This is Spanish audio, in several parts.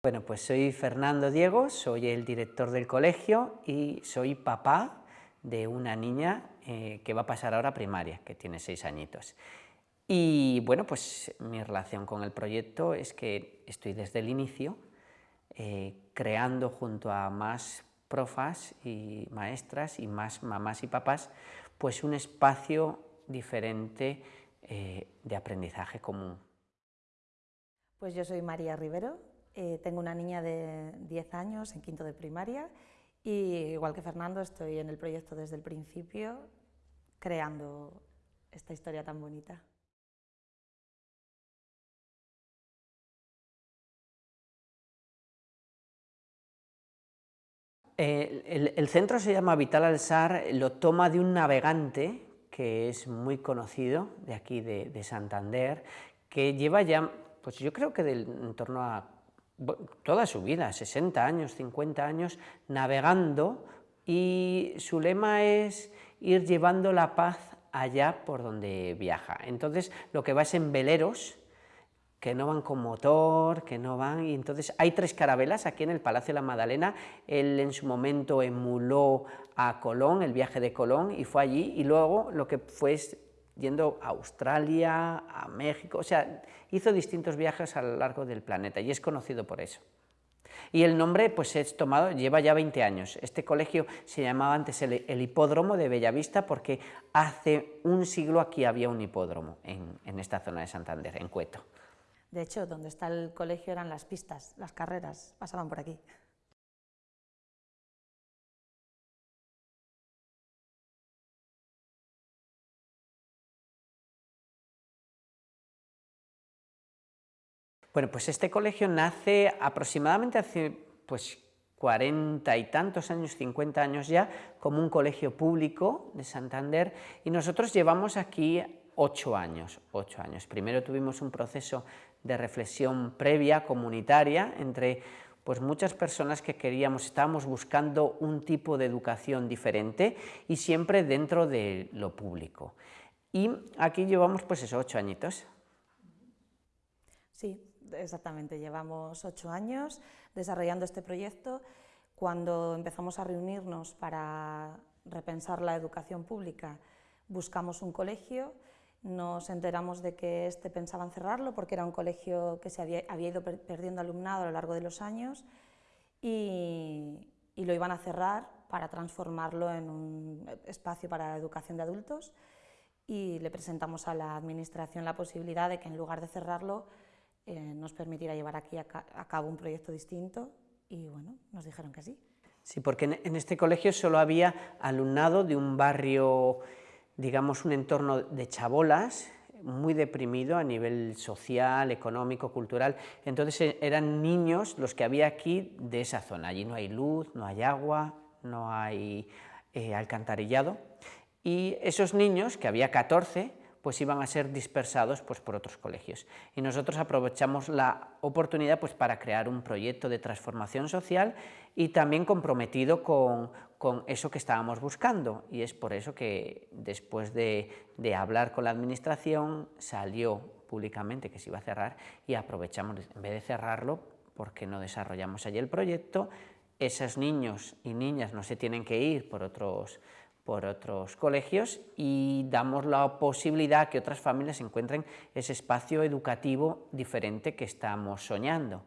Bueno, pues soy Fernando Diego, soy el director del colegio y soy papá de una niña eh, que va a pasar ahora a primaria, que tiene seis añitos. Y bueno, pues mi relación con el proyecto es que estoy desde el inicio eh, creando junto a más profas y maestras y más mamás y papás, pues un espacio diferente eh, de aprendizaje común. Pues yo soy María Rivero, eh, tengo una niña de 10 años en quinto de primaria y igual que Fernando estoy en el proyecto desde el principio creando esta historia tan bonita. Eh, el, centro se llama Vital Alzar, lo toma de un navegante que es muy conocido de aquí de, Santander, que lleva ya, pues yo creo que en torno a toda su vida, 60 años, 50 años, navegando y su lema es ir llevando la paz allá por donde viaja. Entonces lo que va es en veleros, que no van con motor, que no van, y entonces hay tres carabelas aquí en el Palacio de la Madalena, él en su momento emuló a Colón, el viaje de Colón, y fue allí, y luego lo que fue es yendo a Australia, a México, o sea, hizo distintos viajes a lo largo del planeta, y es conocido por eso. Y el nombre pues es tomado, lleva ya 20 años. Este colegio se llamaba antes el, Hipódromo de Bellavista porque hace un siglo aquí había un hipódromo en, en esta zona de Santander, en Cueto. De hecho, donde está el colegio eran las pistas, las carreras, pasaban por aquí. Bueno, pues este colegio nace aproximadamente hace pues, 40 y tantos años, 50 años ya, como un colegio público de Santander y nosotros llevamos aquí ocho años, ocho años. Primero tuvimos un proceso de reflexión previa, comunitaria, entre pues muchas personas que queríamos, estábamos buscando un tipo de educación diferente y siempre dentro de lo público. Y aquí llevamos pues esos ocho añitos. Sí, exactamente, llevamos ocho años desarrollando este proyecto. Cuando empezamos a reunirnos para repensar la educación pública, buscamos un colegio nos enteramos de que este pensaban cerrarlo porque era un colegio que se había, ido perdiendo alumnado a lo largo de los años y, lo iban a cerrar para transformarlo en un espacio para educación de adultos y le presentamos a la administración la posibilidad de que en lugar de cerrarlo eh, nos permitiera llevar aquí a, cabo un proyecto distinto y bueno, nos dijeron que sí. Sí, porque en este colegio solo había alumnado de un barrio digamos, un entorno de chabolas, muy deprimido a nivel social, económico, cultural. Entonces eh, eran niños los que había aquí de esa zona. Allí no hay luz, no hay agua, no hay eh, alcantarillado. Y esos niños, que había 14, pues iban a ser dispersados pues, por otros colegios. Y nosotros aprovechamos la oportunidad pues, para crear un proyecto de transformación social y también comprometido con, con eso que estábamos buscando. Y es por eso que después de, de hablar con la administración salió públicamente que se iba a cerrar y aprovechamos, en vez de cerrarlo, porque no desarrollamos allí el proyecto, esos niños y niñas no se tienen que ir por otros por otros colegios y damos la posibilidad que otras familias encuentren ese espacio educativo diferente que estamos soñando.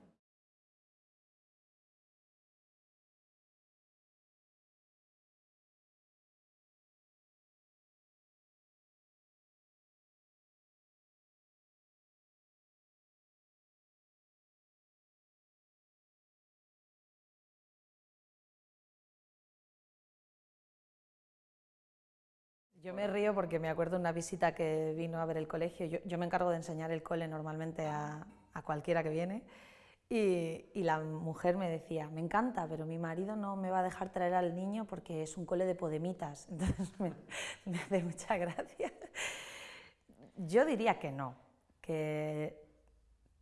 Yo me río porque me acuerdo de una visita que vino a ver el colegio. Yo, me encargo de enseñar el cole normalmente a, cualquiera que viene. Y, la mujer me decía, me encanta, pero mi marido no me va a dejar traer al niño porque es un cole de podemitas. Entonces me, hace mucha gracia. Yo diría que no, que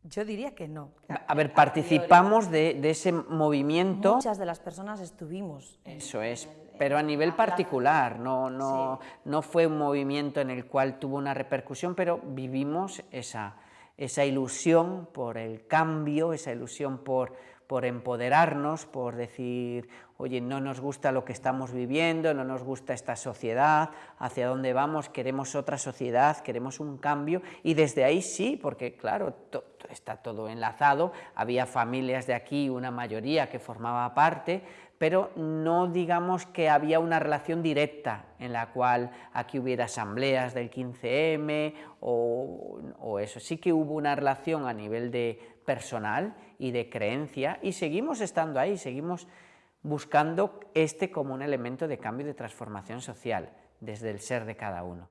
yo diría que no. A, ver, participamos de, de, ese movimiento. Muchas de las personas estuvimos. Eso es, pero a nivel particular, no, no, no fue un movimiento en el cual tuvo una repercusión, pero vivimos esa, esa ilusión por el cambio, esa ilusión por, por empoderarnos, por decir, oye, no nos gusta lo que estamos viviendo, no nos gusta esta sociedad, hacia dónde vamos, queremos otra sociedad, queremos un cambio, y desde ahí sí, porque claro, está todo enlazado, había familias de aquí, una mayoría que formaba parte, pero no digamos que había una relación directa en la cual aquí hubiera asambleas del 15M o, eso. Sí que hubo una relación a nivel de personal y de creencia y seguimos estando ahí, seguimos buscando este como un elemento de cambio y de transformación social desde el ser de cada uno.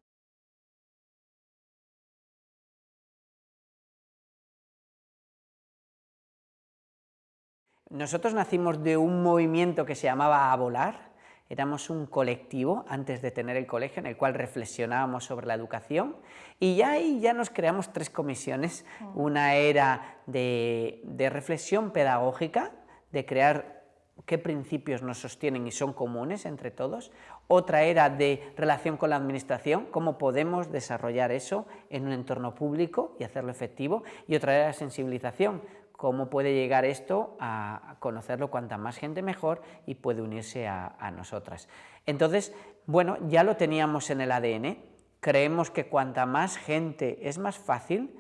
Nosotros nacimos de un movimiento que se llamaba A Volar, éramos un colectivo antes de tener el colegio en el cual reflexionábamos sobre la educación. Y ya ahí ya nos creamos tres comisiones, mm. una era de, de reflexión pedagógica, de crear qué principios nos sostienen y son comunes entre todos, otra era de relación con la administración, cómo podemos desarrollar eso en un entorno público y hacerlo efectivo, y otra era sensibilización, cómo puede llegar esto a conocerlo cuanta más gente mejor y puede unirse a, nosotras. Entonces, bueno, ya lo teníamos en el ADN, creemos que cuanta más gente es más fácil,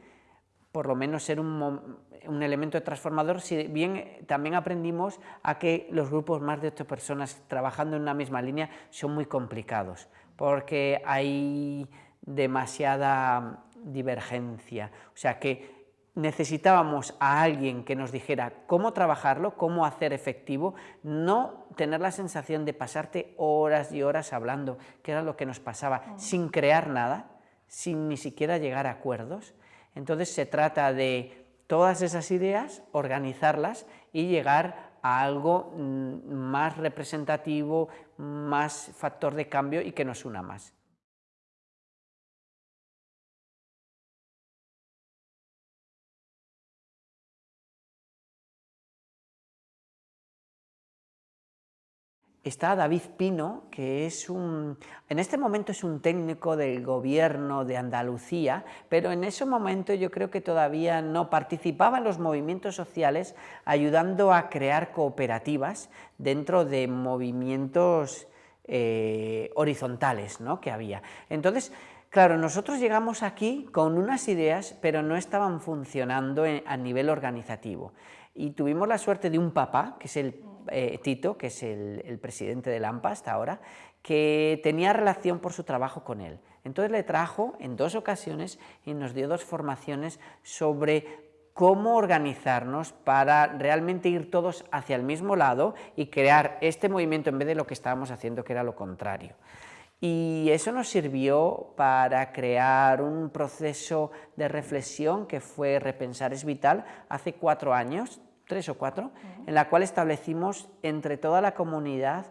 por lo menos ser un, elemento transformador, si bien también aprendimos a que los grupos más de ocho personas trabajando en una misma línea son muy complicados, porque hay demasiada divergencia, o sea que necesitábamos a alguien que nos dijera cómo trabajarlo, cómo hacer efectivo, no tener la sensación de pasarte horas y horas hablando, que era lo que nos pasaba, sin crear nada, sin ni siquiera llegar a acuerdos. Entonces se trata de todas esas ideas, organizarlas y llegar a algo mm, más representativo, más factor de cambio y que nos una más. Está David Pino, que es un, en este momento es un técnico del gobierno de Andalucía, pero en ese momento yo creo que todavía no participaba en los movimientos sociales ayudando a crear cooperativas dentro de movimientos eh, horizontales ¿no? que había. Entonces, Claro, nosotros llegamos aquí con unas ideas, pero no estaban funcionando a nivel organizativo. Y tuvimos la suerte de un papá, que es el eh, Tito, que es el, presidente de AMPA hasta ahora, que tenía relación por su trabajo con él. Entonces le trajo en dos ocasiones y nos dio dos formaciones sobre cómo organizarnos para realmente ir todos hacia el mismo lado y crear este movimiento en vez de lo que estábamos haciendo, que era lo contrario. Y eso nos sirvió para crear un proceso de reflexión que fue Repensar es Vital hace cuatro años, tres o cuatro, en la cual establecimos entre toda la comunidad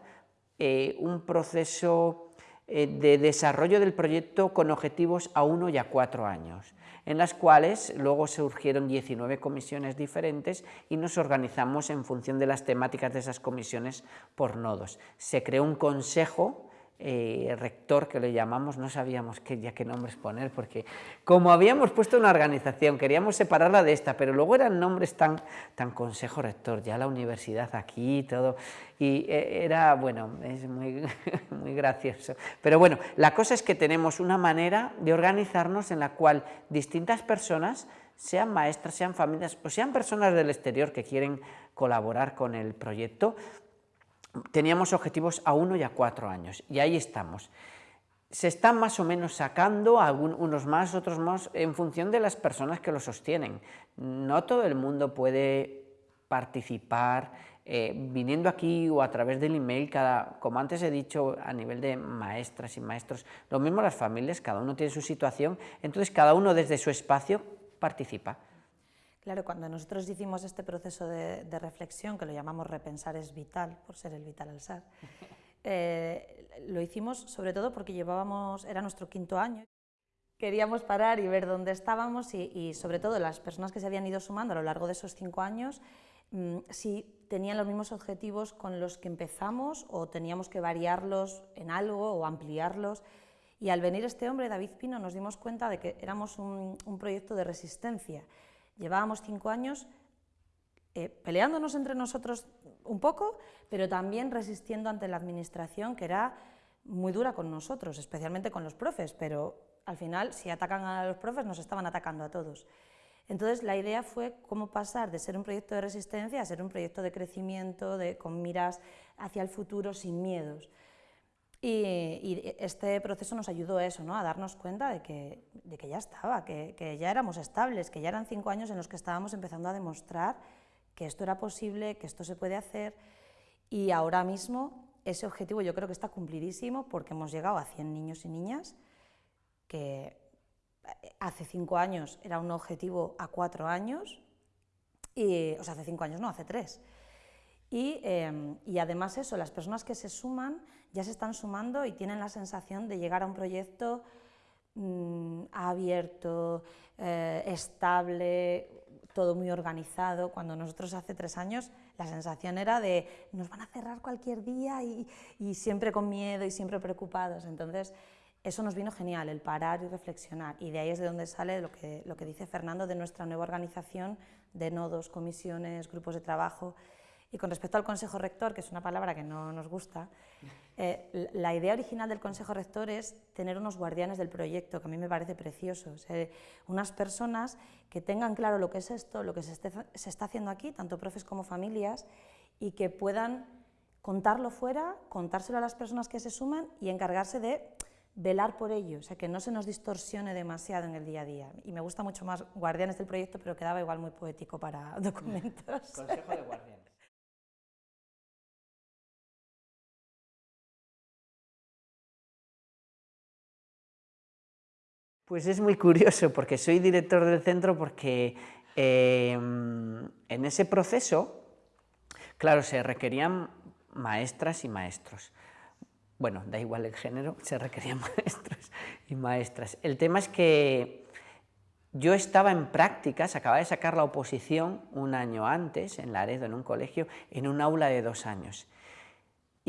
eh, un proceso eh, de desarrollo del proyecto con objetivos a uno y a cuatro años, en las cuales luego surgieron 19 comisiones diferentes y nos organizamos en función de las temáticas de esas comisiones por nodos. Se creó un consejo eh, rector que le llamamos, no sabíamos qué, ya qué nombres poner, porque como habíamos puesto una organización, queríamos separarla de esta, pero luego eran nombres tan, tan consejo rector, ya la universidad aquí y todo, y eh, era, bueno, es muy, muy gracioso. Pero bueno, la cosa es que tenemos una manera de organizarnos en la cual distintas personas, sean maestras, sean familias o sean personas del exterior que quieren colaborar con el proyecto, teníamos objetivos a uno y a cuatro años, y ahí estamos. Se están más o menos sacando, unos más, otros más, en función de las personas que lo sostienen. No todo el mundo puede participar eh, viniendo aquí o a través del email, cada, como antes he dicho, a nivel de maestras y maestros, lo mismo las familias, cada uno tiene su situación, entonces cada uno desde su espacio participa. Claro, cuando nosotros hicimos este proceso de, reflexión, que lo llamamos repensar es vital, por ser el vital al ser, eh, lo hicimos sobre todo porque llevábamos, era nuestro quinto año, queríamos parar y ver dónde estábamos y, sobre todo las personas que se habían ido sumando a lo largo de esos cinco años, mm, si tenían los mismos objetivos con los que empezamos o teníamos que variarlos en algo o ampliarlos. Y al venir este hombre, David Pino, nos dimos cuenta de que éramos un proyecto de resistencia Llevábamos cinco años eh, peleándonos entre nosotros un poco, pero también resistiendo ante la administración que era muy dura con nosotros, especialmente con los profes, pero al final si atacan a los profes nos estaban atacando a todos. Entonces la idea fue cómo pasar de ser un proyecto de resistencia a ser un proyecto de crecimiento, con miras hacia el futuro sin miedos. Y, este proceso nos ayudó a eso, ¿no? a darnos cuenta de que, de que ya estaba, que, que, ya éramos estables, que ya eran cinco años en los que estábamos empezando a demostrar que esto era posible, que esto se puede hacer y ahora mismo ese objetivo yo creo que está cumplidísimo porque hemos llegado a 100 niños y niñas, que eh, hace cinco años era un objetivo a cuatro años, y, o sea, hace cinco años no, hace tres. Y, em, y, además eso, las personas que se suman ya se están sumando y tienen la sensación de llegar a un proyecto mm, abierto, eh, estable, todo muy organizado, cuando nosotros hace tres años la sensación era de nos van a cerrar cualquier día y, y siempre con miedo y siempre preocupados. Entonces, eso nos vino genial, el parar y reflexionar, y de ahí es de donde sale lo que, lo que dice Fernando de nuestra nueva organización de nodos, comisiones, grupos de trabajo, y con respecto al Consejo Rector, que es una palabra que no nos gusta, eh, la idea original del Consejo Rector es tener unos guardianes del proyecto, que a mí me parece precioso, unas personas que tengan claro lo que es esto, lo que se, se está haciendo aquí, tanto profes como familias, y que puedan contarlo fuera, contárselo a las personas que se suman y encargarse de velar por ello, o sea, que no se nos distorsione demasiado en el día a día. Y me gusta mucho más guardianes del proyecto, pero quedaba igual muy poético para documentos. Consejo de guardianes. Pues es muy curioso porque soy director del centro porque em, en ese proceso, claro, se requerían maestras y maestros. Bueno, da igual el género, se requerían maestros y maestras. El tema es que yo estaba en prácticas, acababa de sacar la oposición un año antes, en Laredo, en un colegio, en un aula de dos años.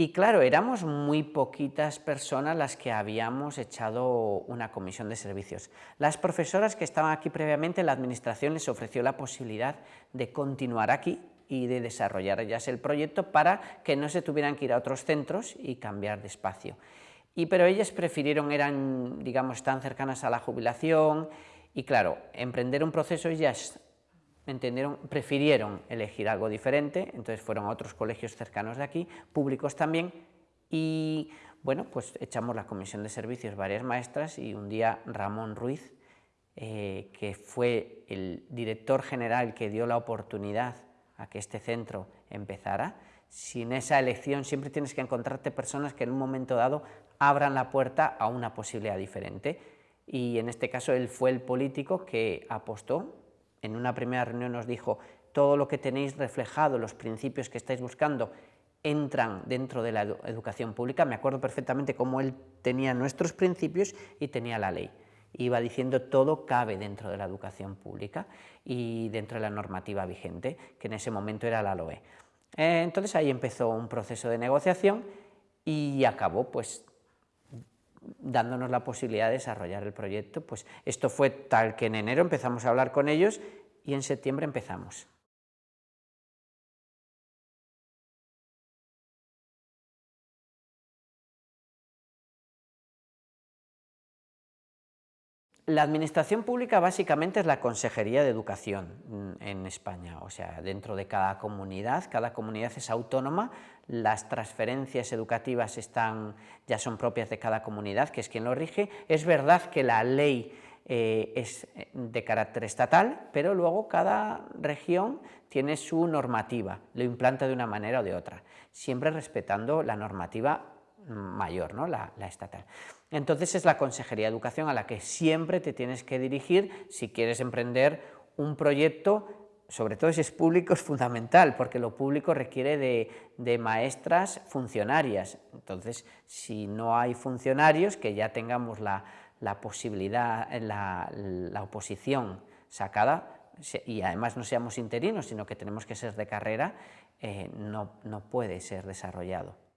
Y claro, éramos muy poquitas personas las que habíamos echado una comisión de servicios. Las profesoras que estaban aquí previamente, la administración les ofreció la posibilidad de continuar aquí y de desarrollar ya el proyecto para que no se tuvieran que ir a otros centros y cambiar de espacio. Y, pero ellas prefirieron, eran, digamos, tan cercanas a la jubilación y claro, emprender un proceso ellas entendieron, prefirieron elegir algo diferente, entonces fueron a otros colegios cercanos de aquí, públicos también, y bueno, pues echamos la comisión de servicios varias maestras y un día Ramón Ruiz, eh, que fue el director general que dio la oportunidad a que este centro empezara, sin esa elección siempre tienes que encontrarte personas que en un momento dado abran la puerta a una posibilidad diferente. Y en este caso él fue el político que apostó en una primera reunión nos dijo, todo lo que tenéis reflejado, los principios que estáis buscando, entran dentro de la educación pública. Me acuerdo perfectamente cómo él tenía nuestros principios y tenía la ley. Iba diciendo todo cabe dentro de la educación pública y dentro de la normativa vigente, que en ese momento era la LOE. Eh, entonces ahí empezó un proceso de negociación y acabó pues dándonos la posibilidad de desarrollar el proyecto. Pues esto fue tal que en enero empezamos a hablar con ellos y en septiembre empezamos. La administración pública básicamente es la Consejería de Educación mm, en España, o sea, dentro de cada comunidad, cada comunidad es autónoma, las transferencias educativas están, ya son propias de cada comunidad, que es quien lo rige. Es verdad que la ley eh, es eh, de carácter estatal, pero luego cada región tiene su normativa, lo implanta de una manera o de otra, siempre respetando la normativa mayor, ¿no? la, estatal. Entonces es la Consejería de Educación a la que siempre te tienes que dirigir si quieres emprender un proyecto sobre todo si es público, es fundamental, porque lo público requiere de, maestras funcionarias. Entonces, si no hay funcionarios, que ya tengamos la, posibilidad, la, la, oposición sacada, y además no seamos interinos, sino que tenemos que ser de carrera, eh, no, no puede ser desarrollado.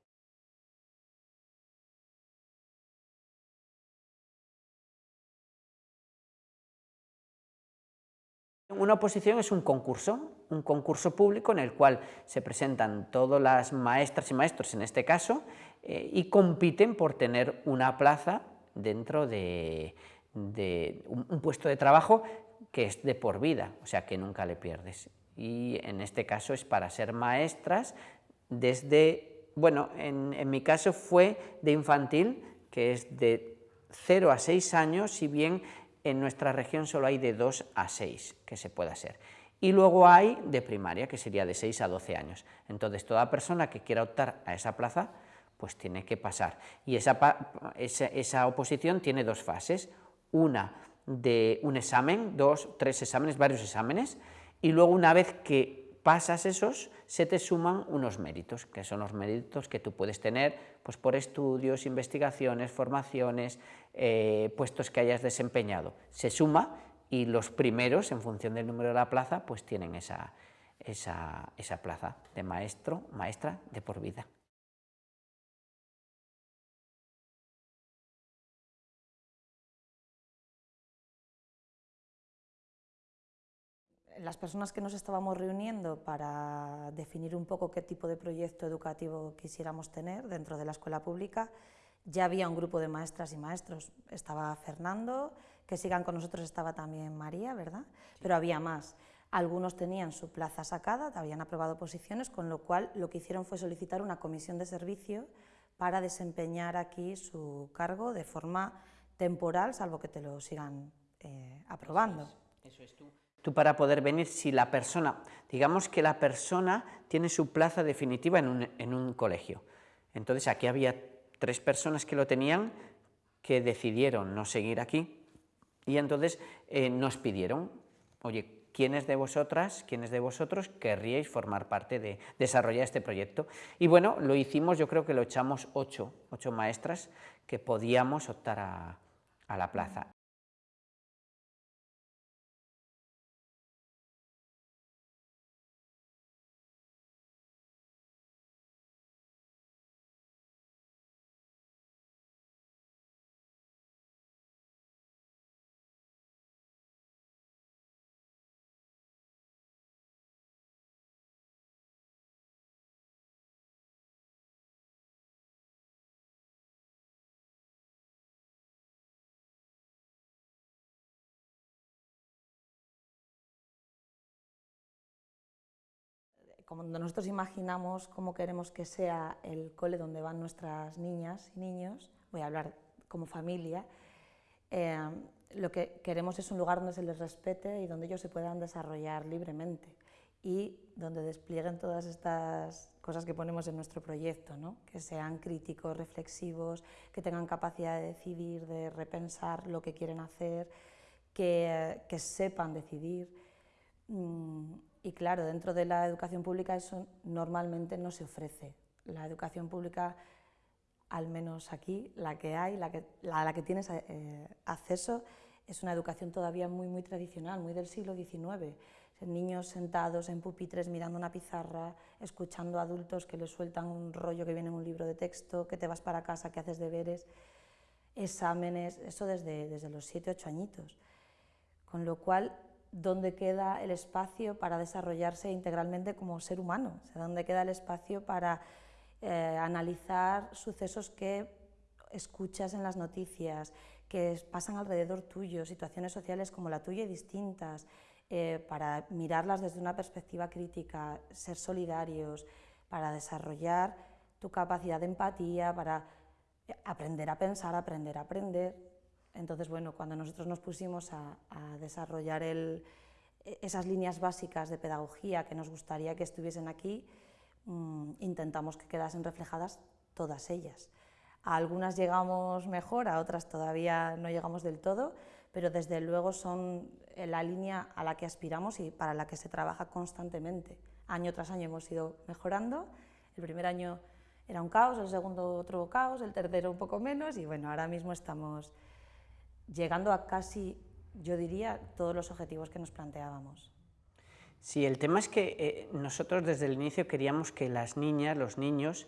Una oposición es un concurso, un concurso público en el cual se presentan todas las maestras y maestros, en este caso, eh, y compiten por tener una plaza dentro de, un, puesto de trabajo que es de por vida, o sea que nunca le pierdes. Y en este caso es para ser maestras desde, bueno, en, en mi caso fue de infantil, que es de 0 a 6 años, si bien en nuestra región solo hay de 2 a 6 que se pueda hacer. Y luego hay de primaria, que sería de 6 a 12 años. Entonces, toda persona que quiera optar a esa plaza, pues tiene que pasar. Y esa, esa, oposición tiene dos fases, una de un examen, dos, tres exámenes, varios exámenes, y luego una vez que pasas esos, se te suman unos méritos, que son los méritos que tú puedes tener pues, por estudios, investigaciones, formaciones, eh, puestos que hayas desempeñado. Se suma y los primeros, en función del número de la plaza, pues tienen esa, esa, esa plaza de maestro, maestra de por vida. Las personas que nos estábamos reuniendo para definir un poco qué tipo de proyecto educativo quisiéramos tener dentro de la escuela pública, ya había un grupo de maestras y maestros. Estaba Fernando, que sigan con nosotros estaba también María, ¿verdad? Pero había más. Algunos tenían su plaza sacada, habían aprobado posiciones, con lo cual lo que hicieron fue solicitar una comisión de servicio para desempeñar aquí su cargo de forma temporal, salvo que te lo sigan eh, aprobando. Eso es, tú. Tú para poder venir, si la persona, digamos que la persona tiene su plaza definitiva en un, en un colegio. Entonces aquí había tres personas que lo tenían que decidieron no seguir aquí y entonces eh, nos pidieron, oye, ¿quiénes de vosotras, quiénes de vosotros querríais formar parte de desarrollar este proyecto? Y bueno, lo hicimos, yo creo que lo echamos ocho, ocho maestras que podíamos optar a, a la plaza. Como nosotros imaginamos cómo queremos que sea el cole donde van nuestras niñas y niños, voy a hablar como familia, eh, lo que queremos es un lugar donde se les respete y donde ellos se puedan desarrollar libremente y donde desplieguen todas estas cosas que ponemos en nuestro proyecto, ¿no? que sean críticos, reflexivos, que tengan capacidad de decidir, de repensar lo que quieren hacer, que, que sepan decidir. Mm, y claro, dentro de la educación pública eso normalmente no se ofrece. La educación pública, al menos aquí, la que hay, la que, a la que tienes eh, acceso, es una educación todavía muy, muy tradicional, muy del siglo XIX. Niños sentados en pupitres mirando una pizarra, escuchando adultos que les sueltan un rollo que viene en un libro de texto, que te vas para casa, que haces deberes, exámenes, eso desde, desde los 7, 8 añitos. Con lo cual, dónde queda el espacio para desarrollarse integralmente como ser humano, dónde queda el espacio para eh, analizar sucesos que escuchas en las noticias, que pasan alrededor tuyo, situaciones sociales como la tuya y distintas, eh, para mirarlas desde una perspectiva crítica, ser solidarios, para desarrollar tu capacidad de empatía, para aprender a pensar, aprender a aprender, entonces, bueno, cuando nosotros nos pusimos a, desarrollar esas líneas básicas de pedagogía que nos gustaría que estuviesen aquí, mm, intentamos que quedasen reflejadas todas ellas. A algunas llegamos mejor, a otras todavía no llegamos del todo, pero desde luego son la línea a la que aspiramos y para la que se trabaja constantemente. Año tras año hemos ido mejorando. El primer año era un caos, el segundo otro caos, el tercero un poco menos y bueno, ahora mismo estamos llegando a casi, yo diría, todos los objetivos que nos planteábamos. Sí, el tema es que eh, nosotros desde el inicio queríamos que las niñas, los niños,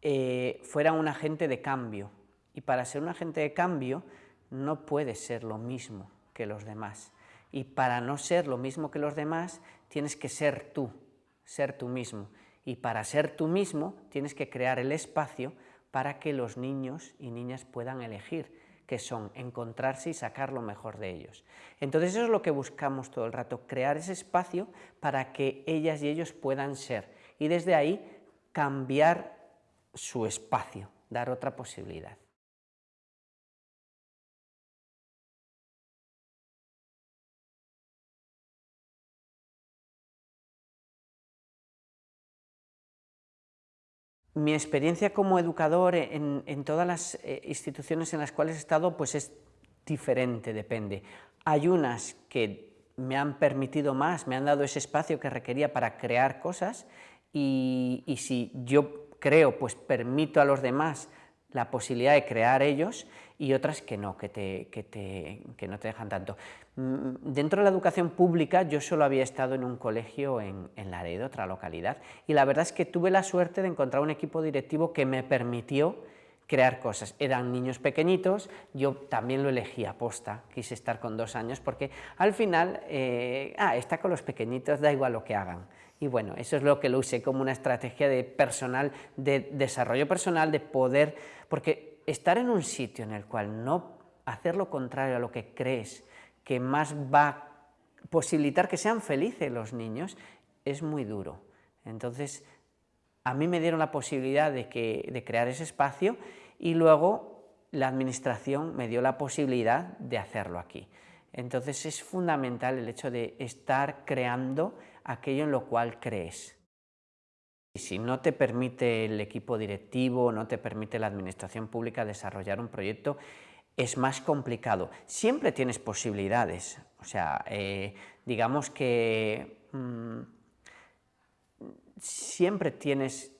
eh, fueran un agente de cambio. Y para ser un agente de cambio no puede ser lo mismo que los demás. y para no ser lo mismo que los demás tienes que ser tú, ser tú mismo. Y para ser tú mismo tienes que crear el espacio para que los niños y niñas puedan elegir, que son encontrarse y sacar lo mejor de ellos. Entonces eso es lo que buscamos todo el rato, crear ese espacio para que ellas y ellos puedan ser y desde ahí cambiar su espacio, dar otra posibilidad. Mi experiencia como educador en, todas las eh, instituciones en las cuales he estado pues es diferente, depende. Hay unas que me han permitido más, me han dado ese espacio que requería para crear cosas y, si yo creo, pues permito a los demás la posibilidad de crear ellos y otras que no, que, te, que, no te dejan tanto. Mm, dentro de la educación pública yo solo había estado en un colegio en, en Laredo, otra localidad, y la verdad es que tuve la suerte de encontrar un equipo directivo que me permitió crear cosas. Eran niños pequeñitos, yo también lo elegí a posta, quise estar con dos años, porque al final, eh, ah, está con los pequeñitos, da igual lo que hagan. Y bueno, eso es lo que lo usé como una estrategia de personal, de desarrollo personal, de poder, porque estar en un sitio en el cual no hacer lo contrario a lo que crees que más va a posibilitar que sean felices los niños, es muy duro. Entonces, a mí me dieron la posibilidad de, que, de crear ese espacio y luego la administración me dio la posibilidad de hacerlo aquí. Entonces es fundamental el hecho de estar creando aquello en lo cual crees. Si no te permite el equipo directivo, no te permite la administración pública desarrollar un proyecto, es más complicado. Siempre tienes posibilidades, o sea, eh, digamos que mm, siempre tienes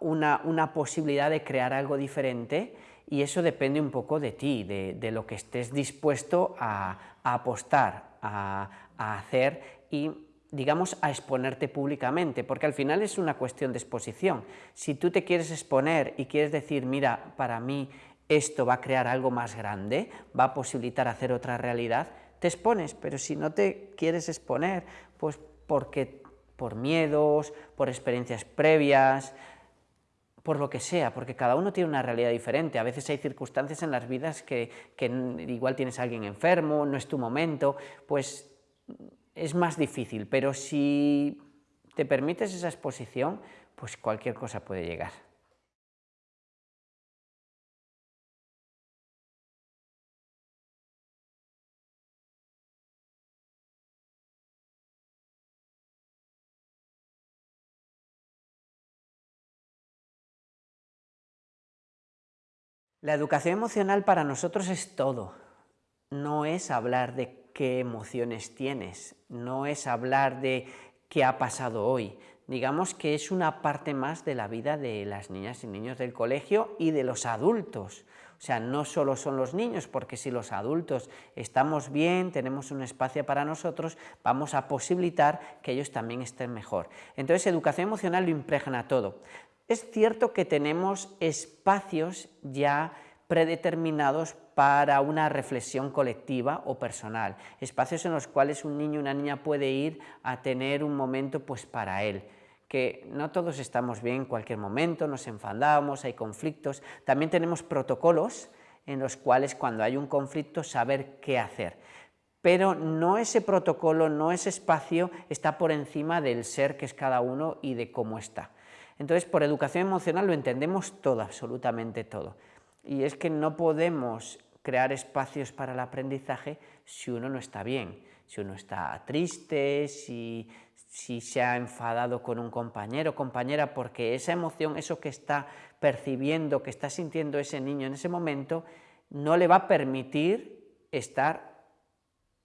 una, una, posibilidad de crear algo diferente y eso depende un poco de ti, de, lo que estés dispuesto a, apostar, a, a hacer y digamos, a exponerte públicamente, porque al final es una cuestión de exposición. Si tú te quieres exponer y quieres decir, mira, para mí esto va a crear algo más grande, va a posibilitar hacer otra realidad, te expones, pero si no te quieres exponer, pues porque por miedos, por experiencias previas, por lo que sea, porque cada uno tiene una realidad diferente, a veces hay circunstancias en las vidas que, que igual tienes a alguien enfermo, no es tu momento, pues es más difícil, pero si te permites esa exposición, pues cualquier cosa puede llegar. La educación emocional para nosotros es todo, no es hablar de qué emociones tienes, no es hablar de qué ha pasado hoy, digamos que es una parte más de la vida de las niñas y niños del colegio y de los adultos. O sea, no solo son los niños, porque si los adultos estamos bien, tenemos un espacio para nosotros, vamos a posibilitar que ellos también estén mejor. Entonces, educación emocional lo impregna todo. Es cierto que tenemos espacios ya predeterminados para una reflexión colectiva o personal, espacios en los cuales un niño o una niña puede ir a tener un momento pues para él, que no todos estamos bien en cualquier momento, nos enfadamos, hay conflictos, también tenemos protocolos en los cuales cuando hay un conflicto saber qué hacer, pero no ese protocolo, no ese espacio está por encima del ser que es cada uno y de cómo está. Entonces, por educación emocional lo entendemos todo, absolutamente todo. Y es que no podemos crear espacios para el aprendizaje si uno no está bien, si uno está triste, si, se ha enfadado con un compañero o compañera, porque esa emoción, eso que está percibiendo, que está sintiendo ese niño en ese momento, no le va a permitir estar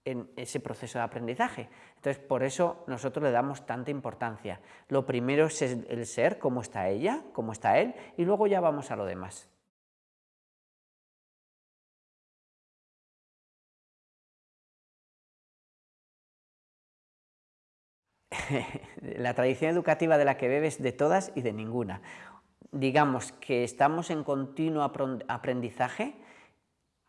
en ese proceso de aprendizaje. Entonces, por eso nosotros le damos tanta importancia. Lo primero es el ser, cómo está ella, cómo está él, y luego ya vamos a lo demás. la tradición educativa de la que bebes de todas y de ninguna. Digamos que estamos en continuo aprendizaje,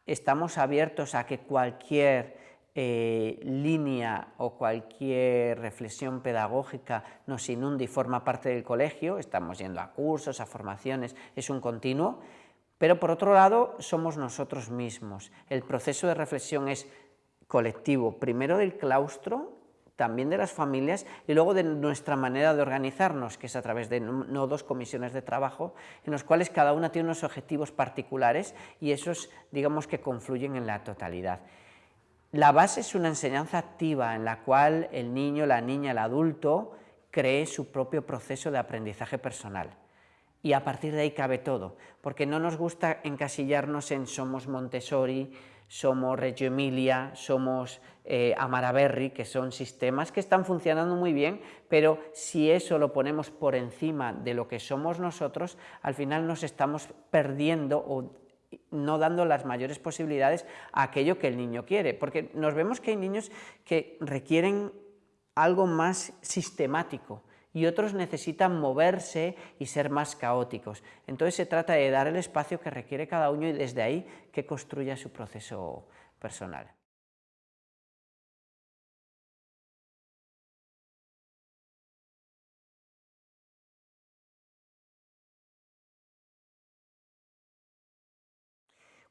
estamos abiertos a que cualquier eh, línea o cualquier reflexión pedagógica nos inunde y forma parte del colegio, estamos yendo a cursos, a formaciones, es un continuo, pero por otro lado somos nosotros mismos. El proceso de reflexión es colectivo, primero del claustro, también de las familias y luego de nuestra manera de organizarnos, que es a través de nodos, comisiones de trabajo, en los cuales cada una tiene unos objetivos particulares y esos, digamos, que confluyen en la totalidad. La base es una enseñanza activa en la cual el niño, la niña, el adulto cree su propio proceso de aprendizaje personal. Y a partir de ahí cabe todo, porque no nos gusta encasillarnos en somos Montessori, somos Reggio Emilia, somos eh, Amaraberri, que son sistemas que están funcionando muy bien, pero si eso lo ponemos por encima de lo que somos nosotros, al final nos estamos perdiendo no dando las mayores posibilidades a aquello que el niño quiere, porque nos vemos que hay niños que requieren algo más sistemático, y otros necesitan moverse y ser más caóticos. Entonces se trata de dar el espacio que requiere cada uno y desde ahí que construya su proceso personal.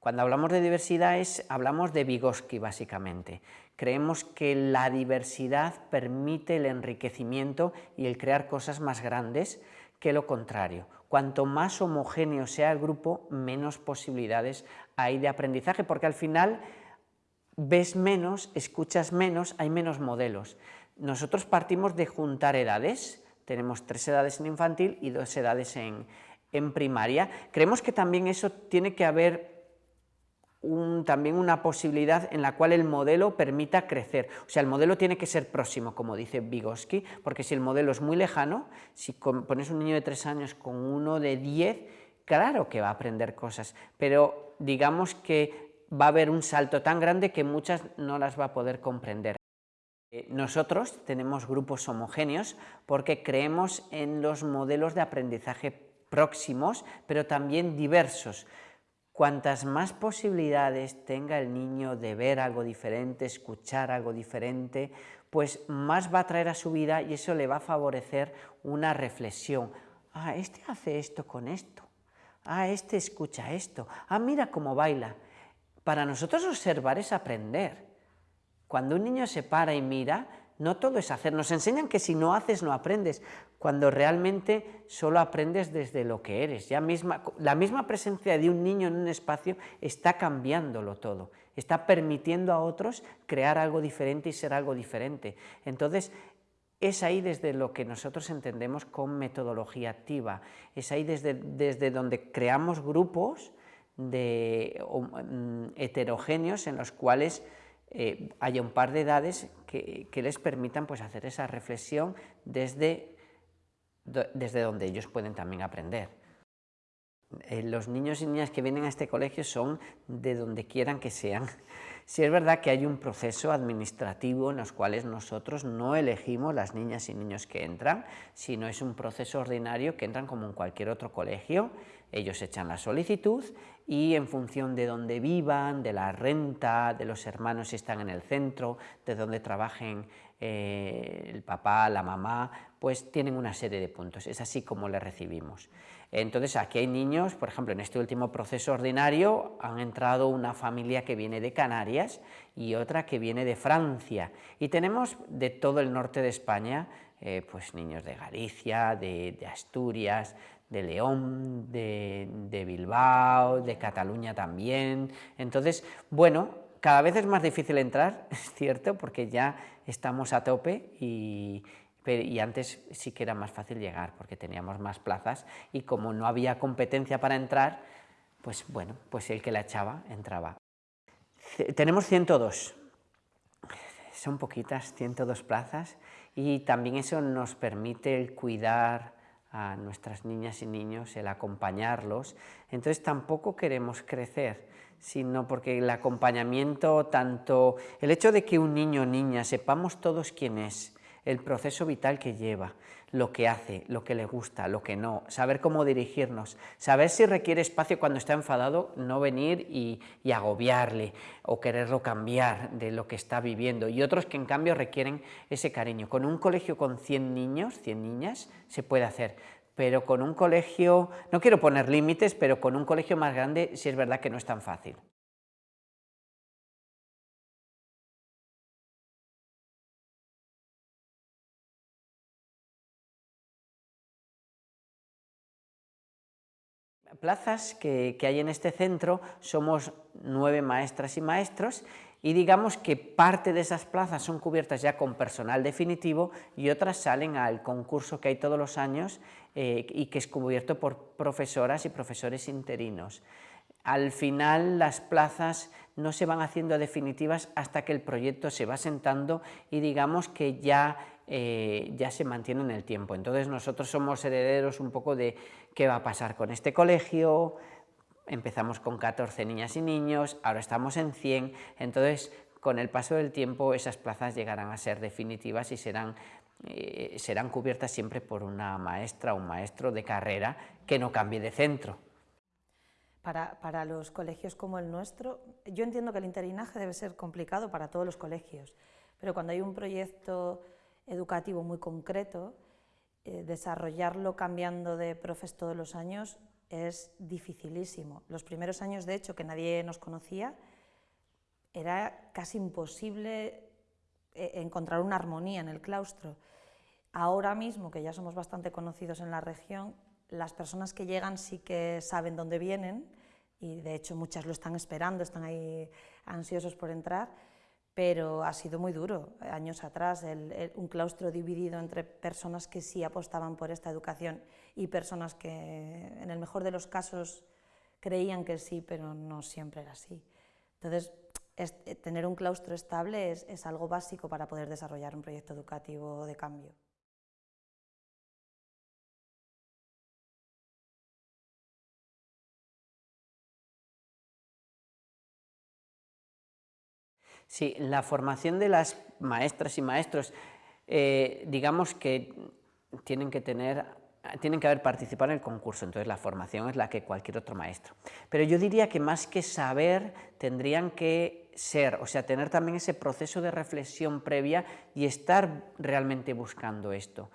Cuando hablamos de diversidad hablamos de Vygotsky básicamente. Creemos que la diversidad permite el enriquecimiento y el crear cosas más grandes que lo contrario. Cuanto más homogéneo sea el grupo, menos posibilidades hay de aprendizaje, porque al final ves menos, escuchas menos, hay menos modelos. Nosotros partimos de juntar edades, tenemos tres edades en infantil y dos edades en, en primaria. Creemos que también eso tiene que haber también una posibilidad en la cual el modelo permita crecer. O sea, el modelo tiene que ser próximo, como dice Vygotsky, porque si el modelo es muy lejano, si pones un niño de tres años con uno de diez, claro que va a aprender cosas, pero digamos que va a haber un salto tan grande que muchas no las va a poder comprender. Eh, nosotros tenemos grupos homogéneos porque creemos en los modelos de aprendizaje próximos, pero también diversos. Cuantas más posibilidades tenga el niño de ver algo diferente, escuchar algo diferente, pues más va a traer a su vida y eso le va a favorecer una reflexión. Ah, este hace esto con esto. Ah, este escucha esto. Ah, mira cómo baila. Para nosotros observar es aprender. Cuando un niño se para y mira, no todo es hacer. Nos enseñan que si no haces no aprendes, cuando realmente solo aprendes desde lo que eres. Ya misma, la misma presencia de un niño en un espacio está cambiándolo todo, está permitiendo a otros crear algo diferente y ser algo diferente. Entonces, es ahí desde lo que nosotros entendemos con metodología activa, es ahí desde, desde donde creamos grupos de, mm, heterogéneos en los cuales eh, haya un par de edades que, les permitan pues, hacer esa reflexión desde desde donde ellos pueden también aprender. Eh, los niños y niñas que vienen a este colegio son de donde quieran que sean. Si es verdad que hay un proceso administrativo en los cuales nosotros no elegimos las niñas y niños que entran, sino es un proceso ordinario que entran como en cualquier otro colegio, ellos echan la solicitud y en función de dónde vivan, de la renta, de los hermanos si están en el centro, de dónde trabajen eh, el papá, la mamá, pues tienen una serie de puntos, es así como le recibimos. Entonces aquí hay niños, por ejemplo en este último proceso ordinario han entrado una familia que viene de Canarias y otra que viene de Francia y tenemos de todo el norte de España eh, pues niños de Galicia, de, Asturias, de León, de, de, Bilbao, de Cataluña también. Entonces, bueno, cada vez es más difícil entrar, es cierto, porque ya estamos a tope y, y antes sí que era más fácil llegar porque teníamos más plazas y como no había competencia para entrar, pues bueno, pues el que la echaba entraba. Tenemos 102, son poquitas, 102 plazas y también eso nos permite el cuidar a nuestras niñas y niños, el acompañarlos, entonces tampoco queremos crecer, sino porque el acompañamiento, tanto el hecho de que un niño o niña sepamos todos quién es, el proceso vital que lleva, lo que hace, lo que le gusta, lo que no, saber cómo dirigirnos, saber si requiere espacio cuando está enfadado, no venir y, y agobiarle o quererlo cambiar de lo que está viviendo, y otros que en cambio requieren ese cariño. Con un colegio con 100 niños, 100 niñas, se puede hacer, pero con un colegio, no quiero poner límites, pero con un colegio más grande sí es verdad que no es tan fácil. Plazas que, hay en este centro somos nueve maestras y maestros y digamos que parte de esas plazas son cubiertas ya con personal definitivo y otras salen al concurso que hay todos los años eh, y que es cubierto por profesoras y profesores interinos. Al final las plazas no se van haciendo definitivas hasta que el proyecto se va sentando y digamos que ya eh, ya se mantiene en el tiempo. Entonces nosotros somos herederos un poco de qué va a pasar con este colegio, empezamos con 14 niñas y niños, ahora estamos en 100, entonces con el paso del tiempo esas plazas llegarán a ser definitivas y serán, eh, serán cubiertas siempre por una maestra o un maestro de carrera que no cambie de centro. Para, los colegios como el nuestro, yo entiendo que el interinaje debe ser complicado para todos los colegios, pero cuando hay un proyecto educativo muy concreto, eh, desarrollarlo cambiando de profes todos los años es dificilísimo. Los primeros años, de hecho, que nadie nos conocía, era casi imposible eh, encontrar una armonía en el claustro. Ahora mismo, que ya somos bastante conocidos en la región, las personas que llegan sí que saben dónde vienen y de hecho muchas lo están esperando, están ahí ansiosos por entrar, pero ha sido muy duro. Años atrás, un claustro dividido entre personas que sí apostaban por esta educación y personas que, en el mejor de los casos, creían que sí, pero no siempre era así. Entonces, tener un claustro estable es algo básico para poder desarrollar un proyecto educativo de cambio. Sí, la formación de las maestras y maestros, eh, digamos que tienen que tener tienen que haber participado en el concurso, entonces la formación es la que cualquier otro maestro. Pero yo diría que más que saber, tendrían que ser, o sea, tener también ese proceso de reflexión previa y estar realmente buscando esto.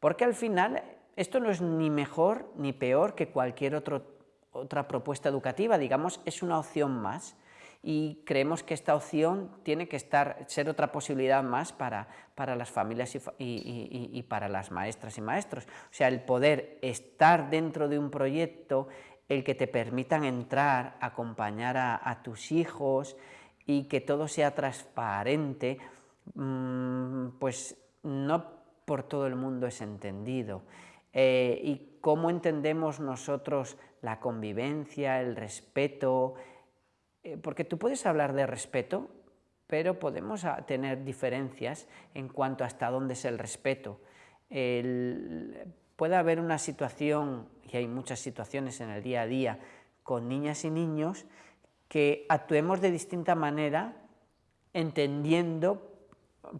Porque al final esto no es ni mejor ni peor que cualquier otra propuesta educativa, digamos, es una opción más y creemos que esta opción tiene que estar, ser otra posibilidad más para, para las familias y, para las maestras y maestros. O sea, el poder estar dentro de un proyecto, el que te permitan entrar, acompañar a, tus hijos y que todo sea transparente, mm, pues no por todo el mundo es entendido. Eh, y cómo entendemos nosotros la convivencia, el respeto, eh, porque tú puedes hablar de respeto, pero podemos ah, tener diferencias en cuanto hasta dónde es el respeto. puede haber una situación, y hay muchas situaciones en el día a día, con niñas y niños, que actuemos de distinta manera, entendiendo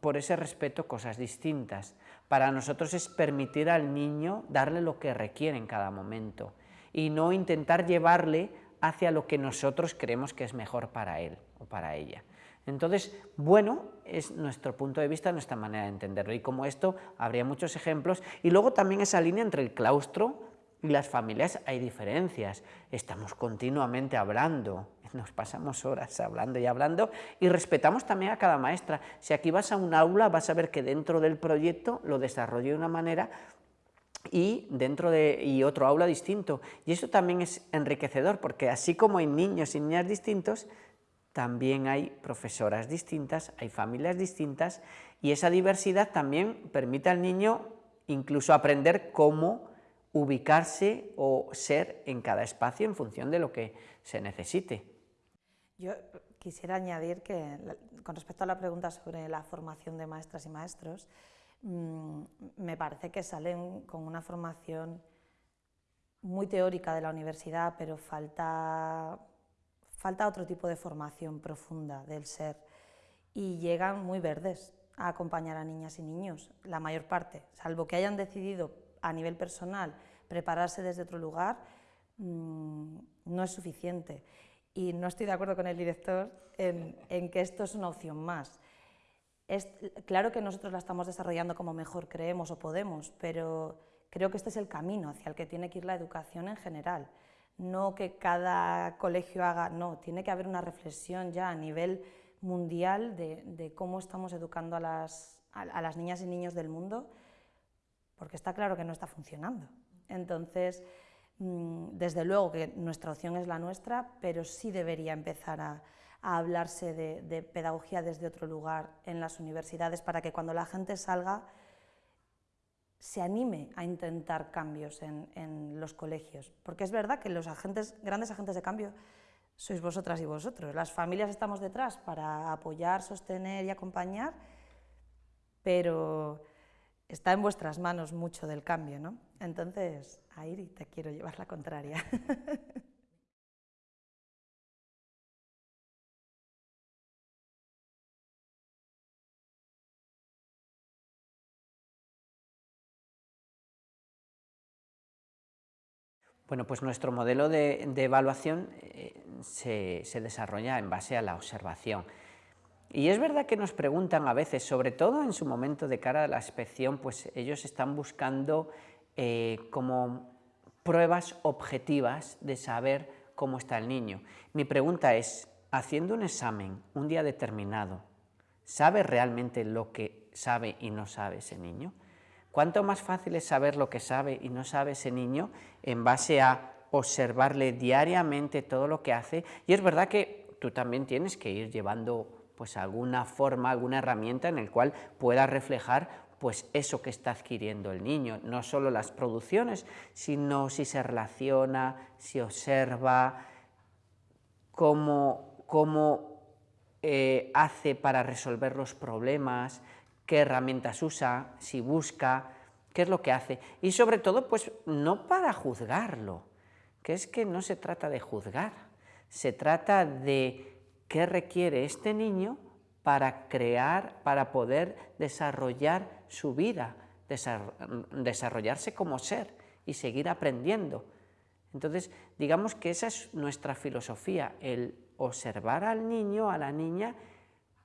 por ese respeto cosas distintas. Para nosotros es permitir al niño darle lo que requiere en cada momento y no intentar llevarle hacia lo que nosotros creemos que es mejor para él o para ella. Entonces, bueno, es nuestro punto de vista, nuestra manera de entenderlo. Y como esto, habría muchos ejemplos. Y luego también esa línea entre el claustro y las familias hay diferencias. Estamos continuamente hablando, nos pasamos horas hablando y hablando, y respetamos también a cada maestra. Si aquí vas a un aula, vas a ver que dentro del proyecto lo desarrollé de una manera y dentro de y otro aula distinto. Y eso también es enriquecedor, porque así como hay niños y niñas distintos, también hay profesoras distintas, hay familias distintas, y esa diversidad también permite al niño incluso aprender cómo ubicarse o ser en cada espacio en función de lo que se necesite. Yo quisiera añadir que, con respecto a la pregunta sobre la formación de maestras y maestros, Mm, me parece que salen con una formación muy teórica de la universidad, pero falta, falta otro tipo de formación profunda del ser y llegan muy verdes. a acompañar a niñas y niños, la mayor parte, salvo que hayan decidido a nivel personal prepararse desde otro lugar, mm, no es suficiente. Y no estoy de acuerdo con el director en, en que esto es una opción más. Es, claro que nosotros la estamos desarrollando como mejor creemos o podemos, pero creo que este es el camino hacia el que tiene que ir la educación en general. No que cada colegio haga, no, tiene que haber una reflexión ya a nivel mundial de, cómo estamos educando a las, a, las, niñas y niños del mundo, porque está claro que no está funcionando. Entonces, mm, desde luego que nuestra opción es la nuestra, pero sí debería empezar a, hablarse de, pedagogía desde otro lugar en las universidades para que cuando la gente salga se anime a intentar cambios en, en los colegios. Porque es verdad que los agentes, grandes agentes de cambio sois vosotras y vosotros. Las familias estamos detrás para apoyar, sostener y acompañar, pero está en vuestras manos mucho del cambio, ¿no? Entonces, Airi, te quiero llevar la contraria. Bueno, pues nuestro modelo de, evaluación eh, se, desarrolla en base a la observación. Y es verdad que nos preguntan a veces, sobre todo en su momento de cara a la inspección, pues ellos están buscando eh, como pruebas objetivas de saber cómo está el niño. Mi pregunta es, haciendo un examen un día determinado, ¿sabe realmente lo que sabe y no sabe ese niño? ¿Cuánto más fácil es saber lo que sabe y no sabe ese niño en base a observarle diariamente todo lo que hace? Y es verdad que tú también tienes que ir llevando pues alguna forma, alguna herramienta en el cual pueda reflejar pues eso que está adquiriendo el niño, no solo las producciones, sino si se relaciona, si observa, cómo, cómo eh, hace para resolver los problemas, qué herramientas usa, si busca, qué es lo que hace. Y sobre todo, pues no para juzgarlo, que es que no se trata de juzgar, se trata de qué requiere este niño para crear, para poder desarrollar su vida, desarrollarse como ser y seguir aprendiendo. Entonces, digamos que esa es nuestra filosofía, el observar al niño, a la niña,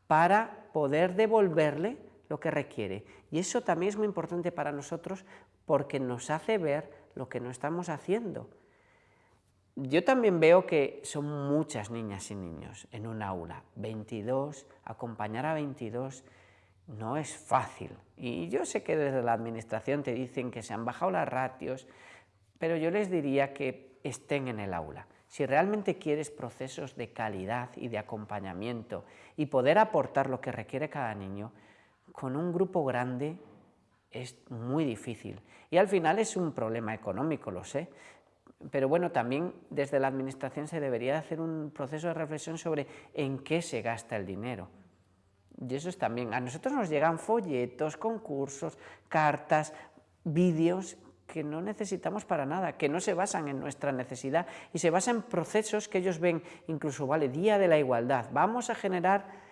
para poder devolverle lo que requiere. Y eso también es muy importante para nosotros porque nos hace ver lo que no estamos haciendo. Yo también veo que son muchas niñas y niños en un aula, 22, acompañar a 22 no es fácil. Y yo sé que desde la administración te dicen que se han bajado las ratios, pero yo les diría que estén en el aula. Si realmente quieres procesos de calidad y de acompañamiento y poder aportar lo que requiere cada niño, con un grupo grande es muy difícil. Y al final es un problema económico, lo sé, pero bueno, también desde la Administración se debería hacer un proceso de reflexión sobre en qué se gasta el dinero. Y eso es también, a nosotros nos llegan folletos, concursos, cartas, vídeos que no necesitamos para nada, que no se basan en nuestra necesidad y se basan en procesos que ellos ven, incluso, vale, Día de la Igualdad, vamos a generar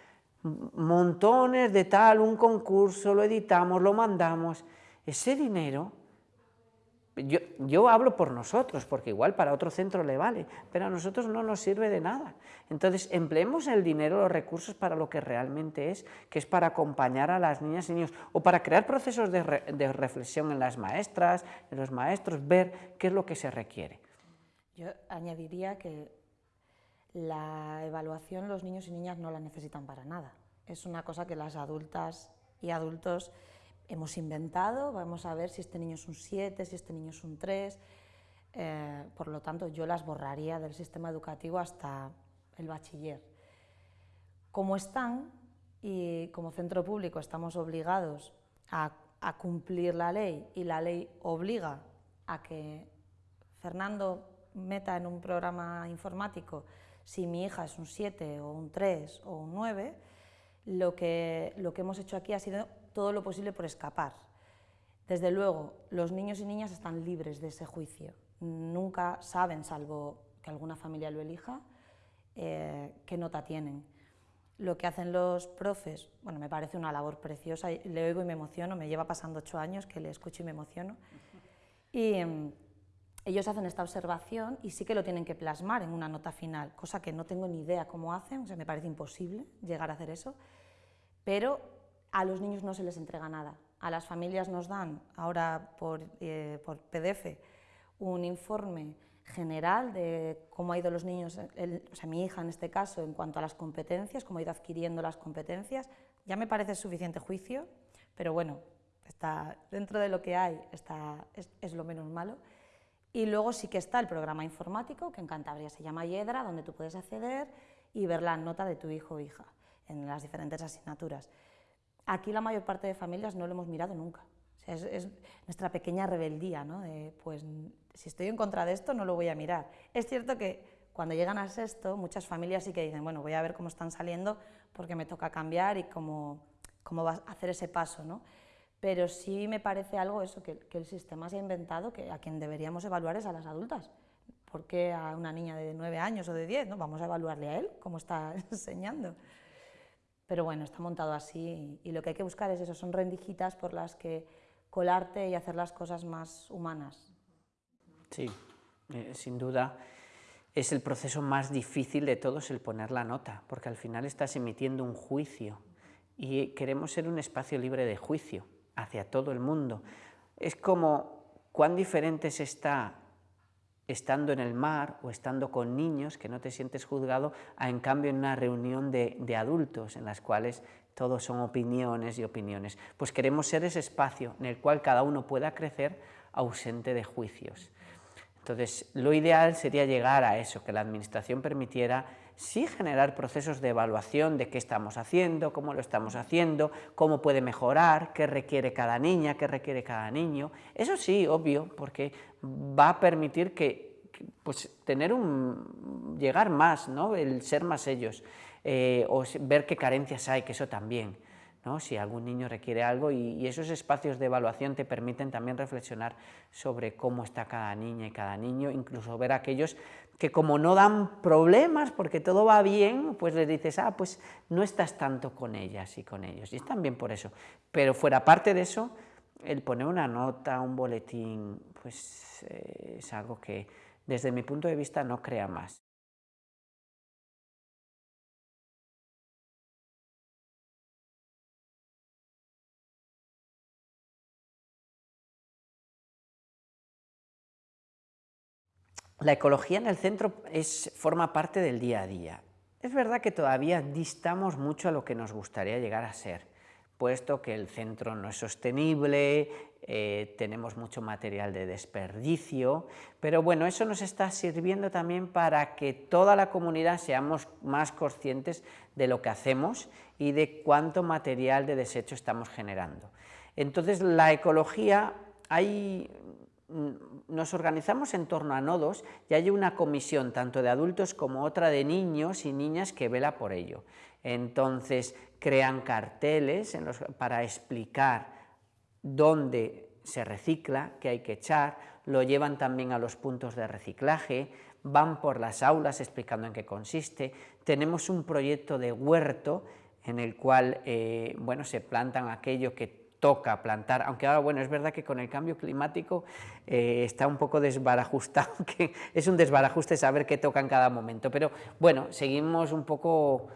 montones de tal, un concurso, lo editamos, lo mandamos. Ese dinero, yo, yo, hablo por nosotros, porque igual para otro centro le vale, pero a nosotros no nos sirve de nada. Entonces, empleemos el dinero, los recursos para lo que realmente es, que es para acompañar a las niñas y niños, o para crear procesos de, de reflexión en las maestras, en los maestros, ver qué es lo que se requiere. Yo añadiría que la evaluación los niños y niñas no la necesitan para nada. Es una cosa que las adultas y adultos hemos inventado, vamos a ver si este niño es un 7, si este niño es un 3, eh, por lo tanto yo las borraría del sistema educativo hasta el bachiller. Como están y como centro público estamos obligados a, a cumplir la ley y la ley obliga a que Fernando meta en un programa informático si mi hija es un 7 o un 3 o un 9, lo que, lo que hemos hecho aquí ha sido todo lo posible por escapar. Desde luego, los niños y niñas están libres de ese juicio. Nunca saben, salvo que alguna familia lo elija, eh, qué nota tienen. Lo que hacen los profes, bueno, me parece una labor preciosa, le oigo y me emociono, me lleva pasando ocho años que le escucho y me emociono. Y em, ellos hacen esta observación y sí que lo tienen que plasmar en una nota final, cosa que no tengo ni idea cómo hacen, o sea, me parece imposible llegar a hacer eso, pero a los niños no se les entrega nada. A las familias nos dan ahora por, eh, PDF un informe general de cómo ha ido los niños, o sea, mi hija en este caso, en cuanto a las competencias, cómo ha ido adquiriendo las competencias, ya me parece suficiente juicio, pero bueno, está dentro de lo que hay, está, es, lo menos malo. Y luego sí que está el programa informático, que en Cantabria se llama Yedra, donde tú puedes acceder y ver la nota de tu hijo o hija en las diferentes asignaturas. Aquí la mayor parte de familias no lo hemos mirado nunca. es, nuestra pequeña rebeldía, ¿no? de, pues si estoy en contra de esto no lo voy a mirar. Es cierto que cuando llegan a sexto, muchas familias sí que dicen, bueno, voy a ver cómo están saliendo porque me toca cambiar y cómo, cómo va a hacer ese paso, ¿no? Pero sí me parece algo eso, que, el sistema se ha inventado, que a quien deberíamos evaluar es a las adultas. ¿Por qué a una niña de nueve años o de diez? ¿no? Vamos a evaluarle a él, cómo está enseñando. Pero bueno, está montado así y, lo que hay que buscar es eso, son rendijitas por las que colarte y hacer las cosas más humanas. Sí, eh, sin duda es el proceso más difícil de todos el poner la nota, porque al final estás emitiendo un juicio y queremos ser un espacio libre de juicio hacia todo el mundo. Es como cuán diferente se está estando en el mar o estando con niños que no te sientes juzgado, a en cambio en una reunión de, adultos en las cuales todos son opiniones y opiniones. Pues queremos ser ese espacio en el cual cada uno pueda crecer ausente de juicios. Entonces, lo ideal sería llegar a eso, que la Administración permitiera sí generar procesos de evaluación de qué estamos haciendo, cómo lo estamos haciendo, cómo puede mejorar, qué requiere cada niña, qué requiere cada niño. Eso sí, obvio, porque va a permitir que, pues, tener un, llegar más, ¿no? el ser más ellos, eh, o ver qué carencias hay, que eso también si algún niño requiere algo y, esos espacios de evaluación te permiten también reflexionar sobre cómo está cada niña y cada niño, incluso ver aquellos que como no dan problemas porque todo va bien, pues les dices, ah, pues no estás tanto con ellas y con ellos, y están bien por eso. Pero fuera parte de eso, el poner una nota, un boletín, pues eh, es algo que desde mi punto de vista no crea más. La ecología en el centro es, forma parte del día a día. Es verdad que todavía distamos mucho a lo que nos gustaría llegar a ser, puesto que el centro no es sostenible, eh, tenemos mucho material de desperdicio, pero bueno, eso nos está sirviendo también para que toda la comunidad seamos más conscientes de lo que hacemos y de cuánto material de desecho estamos generando. Entonces, la ecología, hay nos organizamos en torno a nodos y hay una comisión tanto de adultos como otra de niños y niñas que vela por ello. Entonces crean carteles para explicar dónde se recicla, qué hay que echar, lo llevan también a los puntos de reciclaje, van por las aulas explicando en qué consiste, tenemos un proyecto de huerto en el cual eh, bueno, se plantan aquello que toca plantar, aunque ahora, bueno, es verdad que con el cambio climático eh, está un poco desbarajustado, que es un desbarajuste saber qué toca en cada momento, pero bueno, seguimos un poco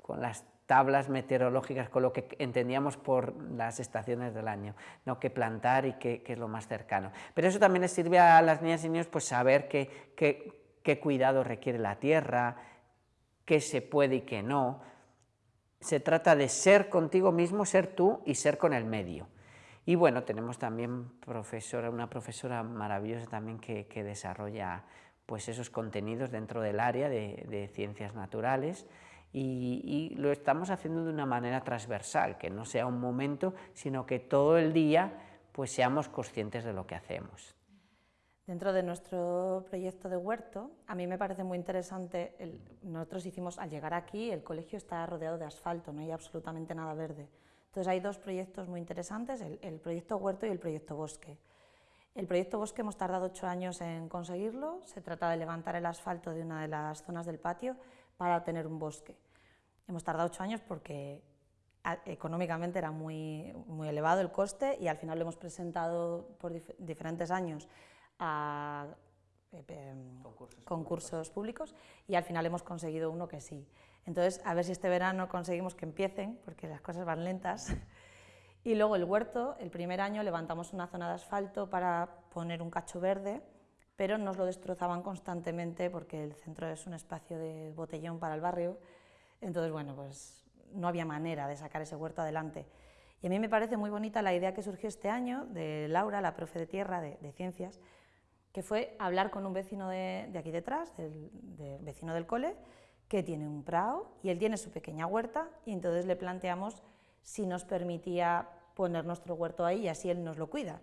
con las tablas meteorológicas, con lo que entendíamos por las estaciones del año, ¿no? qué plantar y qué, es lo más cercano. Pero eso también les sirve a las niñas y niños pues, saber qué, qué cuidado requiere la tierra, qué se puede y qué no, se trata de ser contigo mismo, ser tú y ser con el medio. Y bueno, tenemos también una profesora maravillosa también que, desarrolla pues esos contenidos dentro del área de, ciencias naturales y, y, lo estamos haciendo de una manera transversal, que no sea un momento, sino que todo el día pues seamos conscientes de lo que hacemos. Dentro de nuestro proyecto de huerto, a mí me parece muy interesante, nosotros hicimos, al llegar aquí, el colegio está rodeado de asfalto, no hay absolutamente nada verde. Entonces hay dos proyectos muy interesantes, el, proyecto huerto y el proyecto bosque. El proyecto bosque hemos tardado ocho años en conseguirlo, se trata de levantar el asfalto de una de las zonas del patio para tener un bosque. Hemos tardado ocho años porque económicamente era muy, muy elevado el coste y al final lo hemos presentado por diferentes años a eh, em, concursos, públicos. y al final hemos conseguido uno que sí. Entonces, a ver si este verano conseguimos que empiecen, porque las cosas van lentas. Y luego el huerto, el primer año levantamos una zona de asfalto para poner un cacho verde, pero nos lo destrozaban constantemente porque el centro es un espacio de botellón para el barrio. Entonces, bueno, pues no había manera de sacar ese huerto adelante. Y a mí me parece muy bonita la idea que surgió este año de Laura, la profe de tierra de, ciencias, que fue hablar con un vecino de, aquí detrás, del vecino del cole, que tiene un prado y él tiene su pequeña huerta y entonces le planteamos si nos permitía poner nuestro huerto ahí y así él nos lo cuida.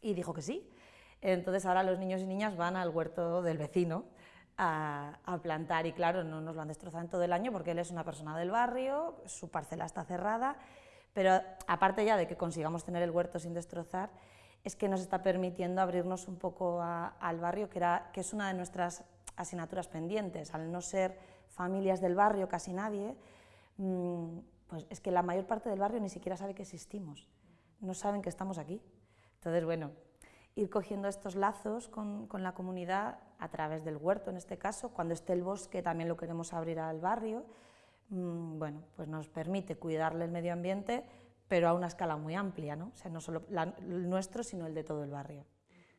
Y dijo que sí. Entonces ahora los niños y niñas van al huerto del vecino a, plantar y claro, no nos lo han destrozado en todo el año porque él es una persona del barrio, su parcela está cerrada, pero aparte ya de que consigamos tener el huerto sin destrozar, es que nos está permitiendo abrirnos un poco al barrio, que, era, que es una de nuestras asignaturas pendientes, al no ser familias del barrio casi nadie, mm, pues es que la mayor parte del barrio ni siquiera sabe que existimos, no saben que estamos aquí. Entonces, bueno, ir cogiendo estos lazos con, con, la comunidad a través del huerto en este caso, cuando esté el bosque también lo queremos abrir al barrio, mmm, bueno, pues nos permite cuidarle el medio ambiente, pero a una escala muy amplia, ¿no? O sea, no solo el nuestro, sino el de todo el barrio.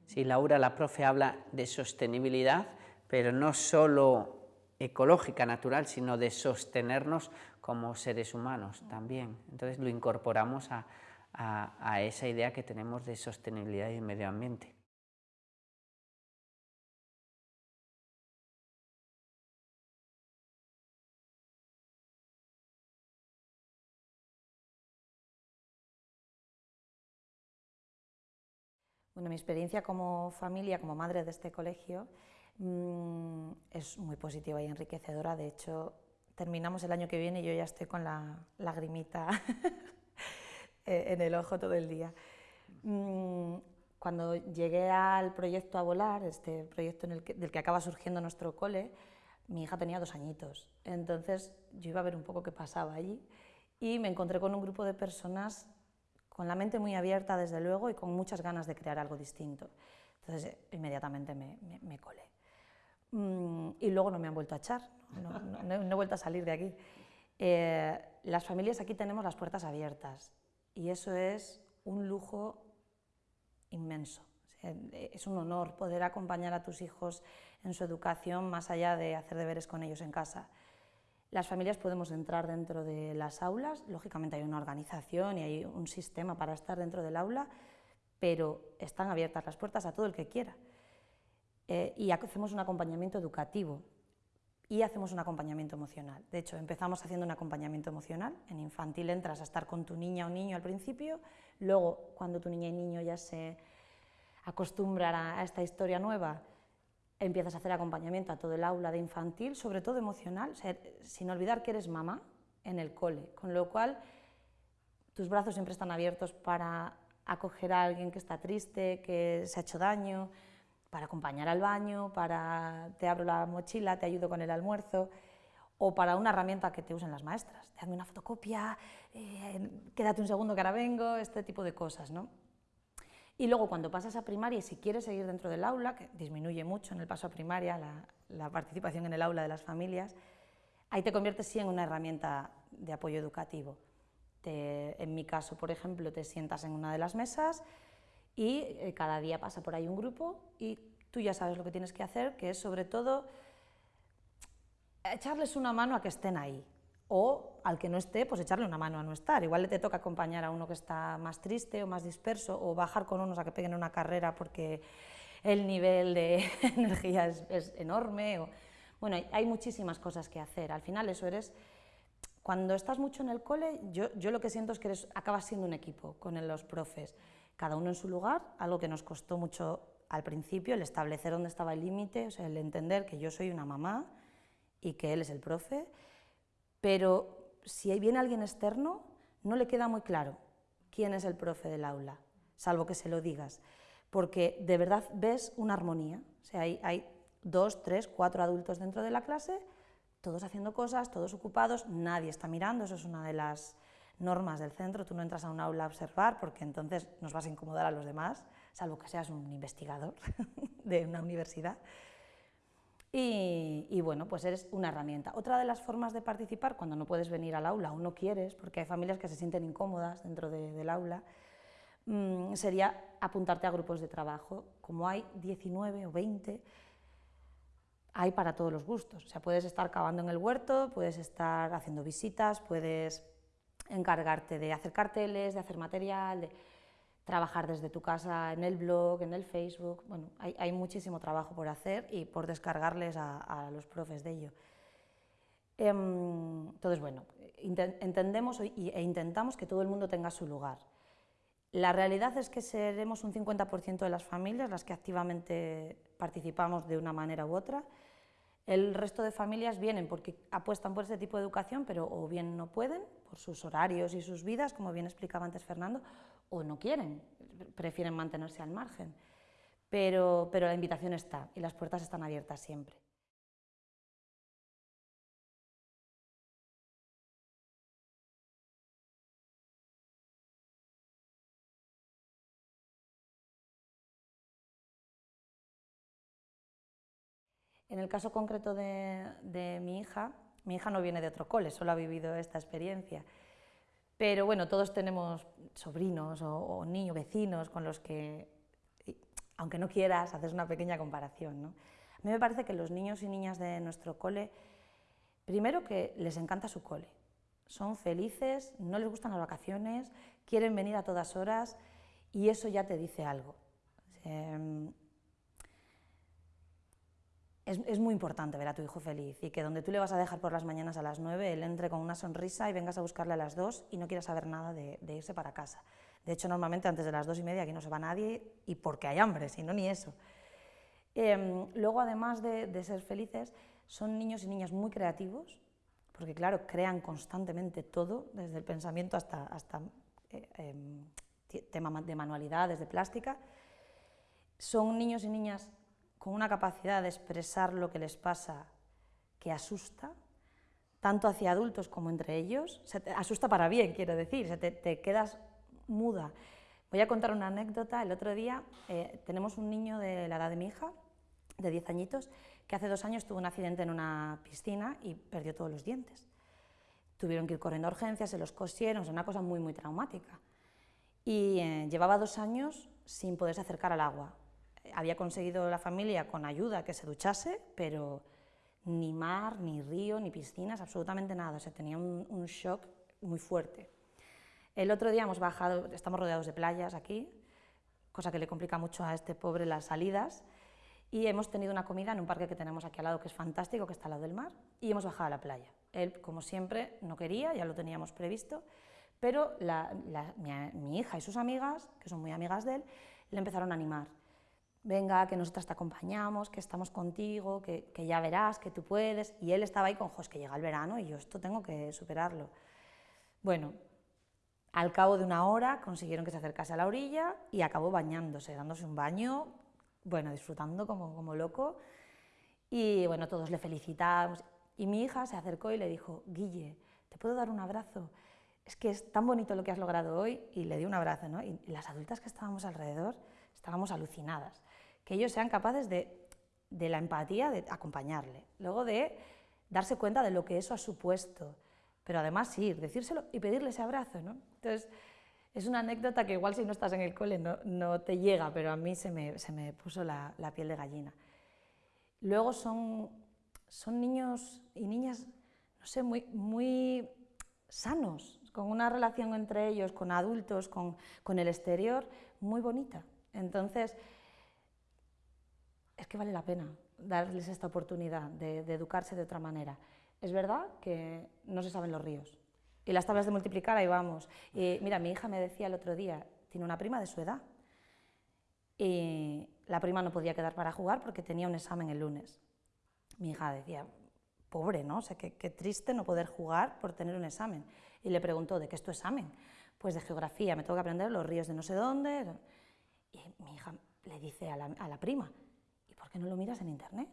Sí, Laura, la profe, habla de sostenibilidad, pero no solo ecológica, natural, sino de sostenernos como seres humanos también. Entonces lo incorporamos a, a, esa idea que tenemos de sostenibilidad y medio ambiente. Bueno, mi experiencia como familia, como madre de este colegio, mm, es muy positiva y enriquecedora. De hecho, terminamos el año que viene y yo ya estoy con la lagrimita Eh, en el ojo todo el día. Mm, cuando llegué al proyecto A Volar, este proyecto del que acaba surgiendo nuestro cole, mi hija tenía dos añitos. Entonces yo iba a ver un poco qué pasaba allí y me encontré con un grupo de personas con la mente muy abierta, desde luego, y con muchas ganas de crear algo distinto. Entonces inmediatamente me, me, colé. Mm, y luego no me han vuelto a echar, no, no, he vuelto a salir de aquí. Eh, las familias aquí tenemos las puertas abiertas y eso es un lujo inmenso. es un honor poder acompañar a tus hijos en su educación más allá de hacer deberes con ellos en casa. Las familias podemos entrar dentro de las aulas, lógicamente hay una organización y hay un sistema para estar dentro del aula, pero están abiertas las puertas a todo el que quiera. Eh, y hacemos un acompañamiento educativo y hacemos un acompañamiento emocional. De hecho, empezamos haciendo un acompañamiento emocional. En infantil entras a estar con tu niña o niño al principio, luego cuando tu niña y niño ya se acostumbran a esta historia nueva, empiezas a hacer acompañamiento a todo el aula de infantil, sobre todo emocional, sin olvidar que eres mamá en el cole, con lo cual tus brazos siempre están abiertos para acoger a alguien que está triste, que se ha hecho daño, para acompañar al baño, para te abro la mochila, te ayudo con el almuerzo, o para una herramienta que te usen las maestras, te hazme una fotocopia, eh, quédate un segundo que ahora vengo, este tipo de cosas. ¿no? Y luego cuando pasas a primaria y si quieres seguir dentro del aula, que disminuye mucho en el paso a primaria la, participación en el aula de las familias, ahí te conviertes sí en una herramienta de apoyo educativo. en mi caso, por ejemplo, te sientas en una de las mesas, y eh, cada día pasa por ahí un grupo y tú ya sabes lo que tienes que hacer, que es sobre todo echarles una mano a que estén ahí o al que no esté, pues echarle una mano a no estar. Igual le te toca acompañar a uno que está más triste o más disperso o bajar con unos a que peguen una carrera porque el nivel de energía es, enorme. O, bueno, hay, muchísimas cosas que hacer. Al final eso eres... Cuando estás mucho en el cole, yo, yo lo que siento es que eres, acabas siendo un equipo con los profes cada uno en su lugar, algo que nos costó mucho al principio, el establecer dónde estaba el límite, o sea, el entender que yo soy una mamá y que él es el profe, pero si viene alguien externo, no le queda muy claro quién es el profe del aula, salvo que se lo digas, porque de verdad ves una armonía, o sea, hay, hay dos, tres, cuatro adultos dentro de la clase, todos haciendo cosas, todos ocupados, nadie está mirando, eso es una de las normas del centro, tú no entras a un aula a observar porque entonces nos vas a incomodar a los demás, salvo que seas un investigador de una universidad. Y, bueno, pues eres una herramienta. Otra de las formas de participar, cuando no puedes venir al aula o no quieres, porque hay familias que se sienten incómodas dentro del aula, mm, sería apuntarte a grupos de trabajo. Como hay 19 o 20, hay para todos los gustos. O sea, puedes estar cavando en el huerto, puedes estar haciendo visitas, puedes encargarte de hacer carteles, de hacer material, de trabajar desde tu casa en el blog, en el Facebook. Bueno, hay, muchísimo trabajo por hacer y por descargarles a, los profes de ello. Em, entonces, bueno, entendemos e intentamos que todo el mundo tenga su lugar. La realidad es que seremos un 50% de las familias las que activamente participamos de una manera u otra. El resto de familias vienen porque apuestan por ese tipo de educación, pero o bien no pueden, por sus horarios y sus vidas, como bien explicaba antes Fernando, o no quieren, prefieren mantenerse al margen. Pero, pero la invitación está y las puertas están abiertas siempre. En el caso concreto de, mi hija, mi hija no viene de otro cole, solo ha vivido esta experiencia. Pero bueno, todos tenemos sobrinos o, niños, vecinos con los que, aunque no quieras, haces una pequeña comparación. ¿no? A mí me parece que los niños y niñas de nuestro cole, primero que les encanta su cole, son felices, no les gustan las vacaciones, quieren venir a todas horas y eso ya te dice algo. Em, es, muy importante ver a tu hijo feliz y que donde tú le vas a dejar por las mañanas a las 9, él entre con una sonrisa y vengas a buscarle a las 2 y no quieras saber nada de, irse para casa. De hecho, normalmente antes de las 2 y media aquí no se va nadie y porque hay hambre, si no, ni eso. Em, luego, además de, ser felices, son niños y niñas muy creativos, porque claro, crean constantemente todo, desde el pensamiento hasta, hasta eh, em, tema de manualidades, de plástica. Son niños y niñas con una capacidad de expresar lo que les pasa que asusta, tanto hacia adultos como entre ellos. Se asusta para bien, quiero decir, se te, quedas muda. Voy a contar una anécdota. El otro día eh, tenemos un niño de la edad de mi hija, de 10 añitos, que hace dos años tuvo un accidente en una piscina y perdió todos los dientes. Tuvieron que ir corriendo a urgencias, se los cosieron, es una cosa muy, muy traumática. Y eh, llevaba dos años sin poderse acercar al agua había conseguido la familia con ayuda que se duchase, pero ni mar, ni río, ni piscinas, absolutamente nada. O sea, tenía un, shock muy fuerte. El otro día hemos bajado, estamos rodeados de playas aquí, cosa que le complica mucho a este pobre las salidas, y hemos tenido una comida en un parque que tenemos aquí al lado, que es fantástico, que está al lado del mar, y hemos bajado a la playa. Él, como siempre, no quería, ya lo teníamos previsto, pero mi hija y sus amigas, que son muy amigas de él, le empezaron a animar venga, que nosotras te acompañamos, que estamos contigo, que, ya verás, que tú puedes. Y él estaba ahí con, es que llega el verano y yo esto tengo que superarlo. Bueno, al cabo de una hora consiguieron que se acercase a la orilla y acabó bañándose, dándose un baño, bueno, disfrutando como, como loco. Y bueno, todos le felicitamos. Y mi hija se acercó y le dijo, Guille, ¿te puedo dar un abrazo? Es que es tan bonito lo que has logrado hoy. Y le di un abrazo, ¿no? Y las adultas que estábamos alrededor estábamos alucinadas que ellos sean capaces de, la empatía, de acompañarle, luego de darse cuenta de lo que eso ha supuesto, pero además ir, decírselo y pedirle ese abrazo. ¿no? Entonces, es una anécdota que igual si no estás en el cole no, te llega, pero a mí se me, puso la, piel de gallina. Luego son, son niños y niñas, no sé, muy, muy sanos, con una relación entre ellos, con adultos, con, con el exterior, muy bonita. Entonces, es que vale la pena darles esta oportunidad de, educarse de otra manera. Es verdad que no se saben los ríos. Y las tablas de multiplicar, ahí vamos. Y mira, mi hija me decía el otro día, tiene una prima de su edad. Y la prima no podía quedar para jugar porque tenía un examen el lunes. Mi hija decía, pobre, ¿no? O sea, qué, triste no poder jugar por tener un examen. Y le preguntó, ¿de qué es tu examen? Pues de geografía, me tengo que aprender los ríos de no sé dónde. Y mi hija le dice a la, a la prima, ¿por no lo miras en internet?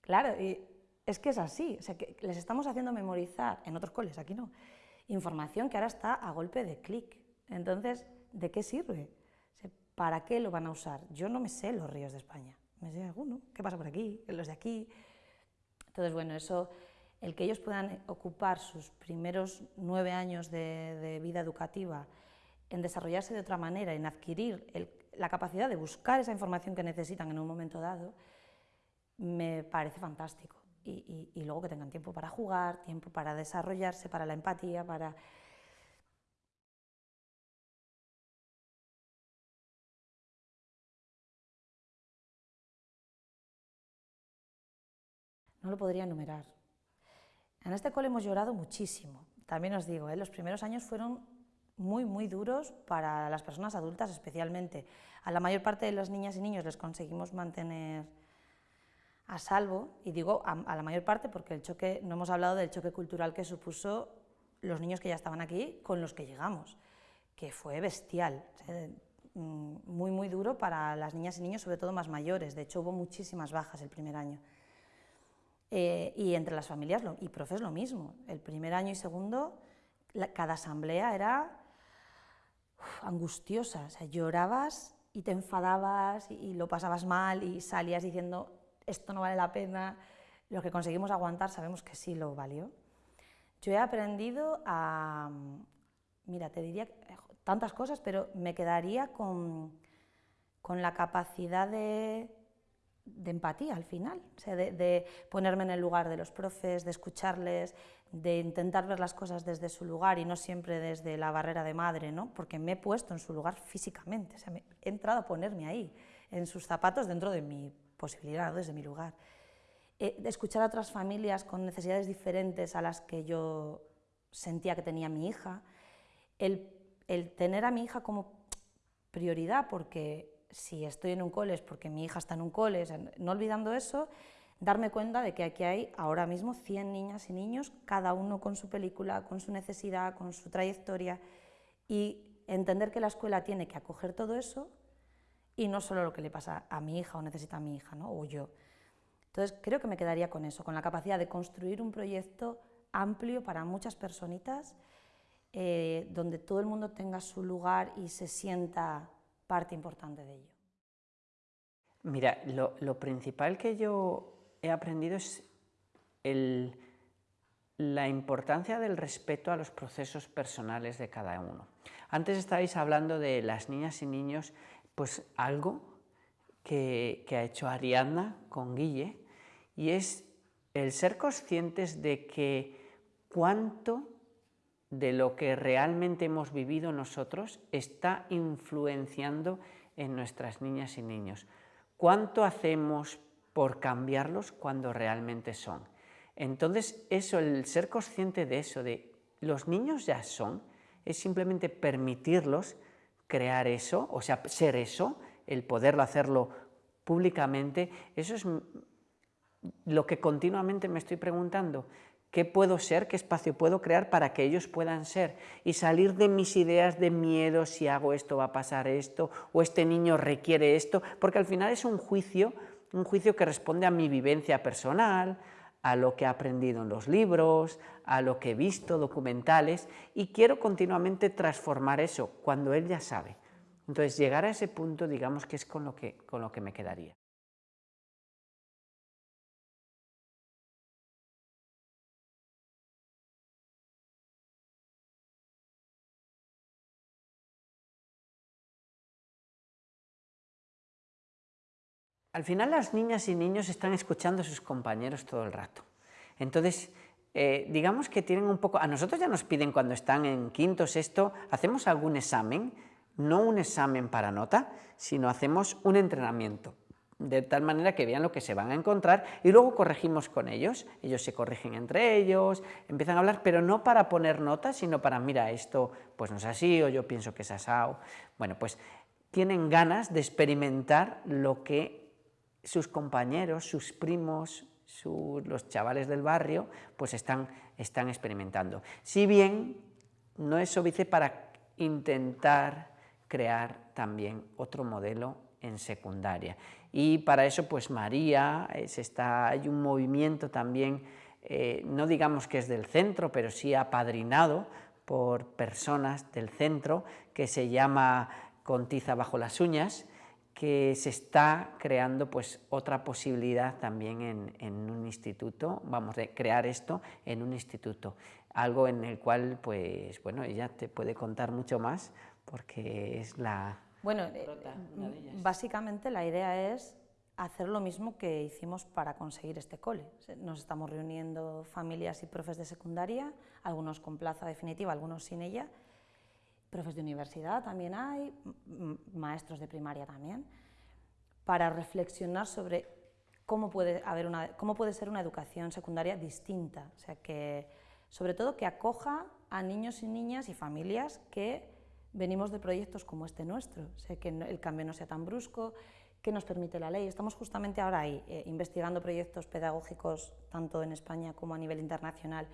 Claro, y es que es así, o sea, que les estamos haciendo memorizar, en otros coles, aquí no, información que ahora está a golpe de clic. Entonces, ¿de qué sirve? ¿Para qué lo van a usar? Yo no me sé los ríos de España, me sé alguno, ¿qué pasa por aquí? Los de aquí. Entonces, bueno, eso, el que ellos puedan ocupar sus primeros nueve años de, vida educativa en desarrollarse de otra manera, en adquirir la capacidad de buscar esa información que necesitan en un momento dado, me parece fantástico. Y, luego que tengan tiempo para jugar, tiempo para desarrollarse, para la empatía, para... No lo podría enumerar. En este cole hemos llorado muchísimo. También os digo, ¿eh? los primeros años fueron muy, muy duros para las personas adultas especialmente. A la mayor parte de las niñas y niños les conseguimos mantener a salvo, y digo a, la mayor parte porque el choque, no hemos hablado del choque cultural que supuso los niños que ya estaban aquí con los que llegamos, que fue bestial, mm, muy muy duro para las niñas y niños, sobre todo más mayores, de hecho hubo muchísimas bajas el primer año. Eh, y entre las familias y profes lo mismo, el primer año y segundo, cada asamblea era angustiosa, o sea, llorabas y te enfadabas y lo pasabas mal y salías diciendo esto no vale la pena, lo que conseguimos aguantar sabemos que sí lo valió. Yo he aprendido a, mira, te diría tantas cosas, pero me quedaría con, con la capacidad de, de, empatía al final, o sea, de, ponerme en el lugar de los profes, de escucharles, de intentar ver las cosas desde su lugar y no siempre desde la barrera de madre, ¿no? porque me he puesto en su lugar físicamente, o sea, he entrado a ponerme ahí, en sus zapatos dentro de mi posibilidad desde mi lugar. Eh, escuchar a otras familias con necesidades diferentes a las que yo sentía que tenía mi hija, el, el tener a mi hija como prioridad, porque si estoy en un cole porque mi hija está en un cole, no olvidando eso, darme cuenta de que aquí hay ahora mismo 100 niñas y niños, cada uno con su película, con su necesidad, con su trayectoria, y entender que la escuela tiene que acoger todo eso y no solo lo que le pasa a mi hija o necesita a mi hija, ¿no? o yo. Entonces creo que me quedaría con eso, con la capacidad de construir un proyecto amplio para muchas personitas, eh, donde todo el mundo tenga su lugar y se sienta parte importante de ello. Mira, lo, lo principal que yo he aprendido es la importancia del respeto a los procesos personales de cada uno. Antes estabais hablando de las niñas y niños pues algo que, ha hecho Ariadna con Guille y es el ser conscientes de que cuánto de lo que realmente hemos vivido nosotros está influenciando en nuestras niñas y niños. ¿Cuánto hacemos por cambiarlos cuando realmente son? Entonces, eso, el ser consciente de eso, de los niños ya son, es simplemente permitirlos crear eso, o sea, ser eso, el poderlo hacerlo públicamente, eso es lo que continuamente me estoy preguntando. ¿Qué puedo ser? ¿Qué espacio puedo crear para que ellos puedan ser? Y salir de mis ideas de miedo, si hago esto va a pasar esto, o este niño requiere esto, porque al final es un juicio, un juicio que responde a mi vivencia personal, a lo que he aprendido en los libros, a lo que he visto, documentales, y quiero continuamente transformar eso cuando él ya sabe. Entonces, llegar a ese punto, digamos que es con lo que, con lo que me quedaría. Al final las niñas y niños están escuchando a sus compañeros todo el rato. Entonces, eh, digamos que tienen un poco... A nosotros ya nos piden cuando están en quinto, sexto, hacemos algún examen, no un examen para nota, sino hacemos un entrenamiento, de tal manera que vean lo que se van a encontrar y luego corregimos con ellos. Ellos se corrigen entre ellos, empiezan a hablar, pero no para poner notas, sino para, mira, esto pues no es así, o yo pienso que es asado. Bueno, pues tienen ganas de experimentar lo que sus compañeros, sus primos, los chavales del barrio, pues están, están experimentando. Si bien no es óbice para intentar crear también otro modelo en secundaria. Y para eso, pues María, está, hay un movimiento también, eh, no digamos que es del centro, pero sí apadrinado por personas del centro, que se llama Contiza bajo las uñas, que se está creando pues otra posibilidad también en, un instituto, vamos a crear esto en un instituto, algo en el cual pues bueno, ella te puede contar mucho más porque es la... Bueno, eh, básicamente la idea es hacer lo mismo que hicimos para conseguir este cole. Nos estamos reuniendo familias y profes de secundaria, algunos con plaza definitiva, algunos sin ella, profes de universidad también hay, maestros de primaria también, para reflexionar sobre cómo puede, haber una, cómo puede ser una educación secundaria distinta, o sea, que, sobre todo que acoja a niños y niñas y familias que venimos de proyectos como este nuestro, o sea, que el cambio no sea tan brusco, que nos permite la ley. Estamos justamente ahora ahí, eh, investigando proyectos pedagógicos tanto en España como a nivel internacional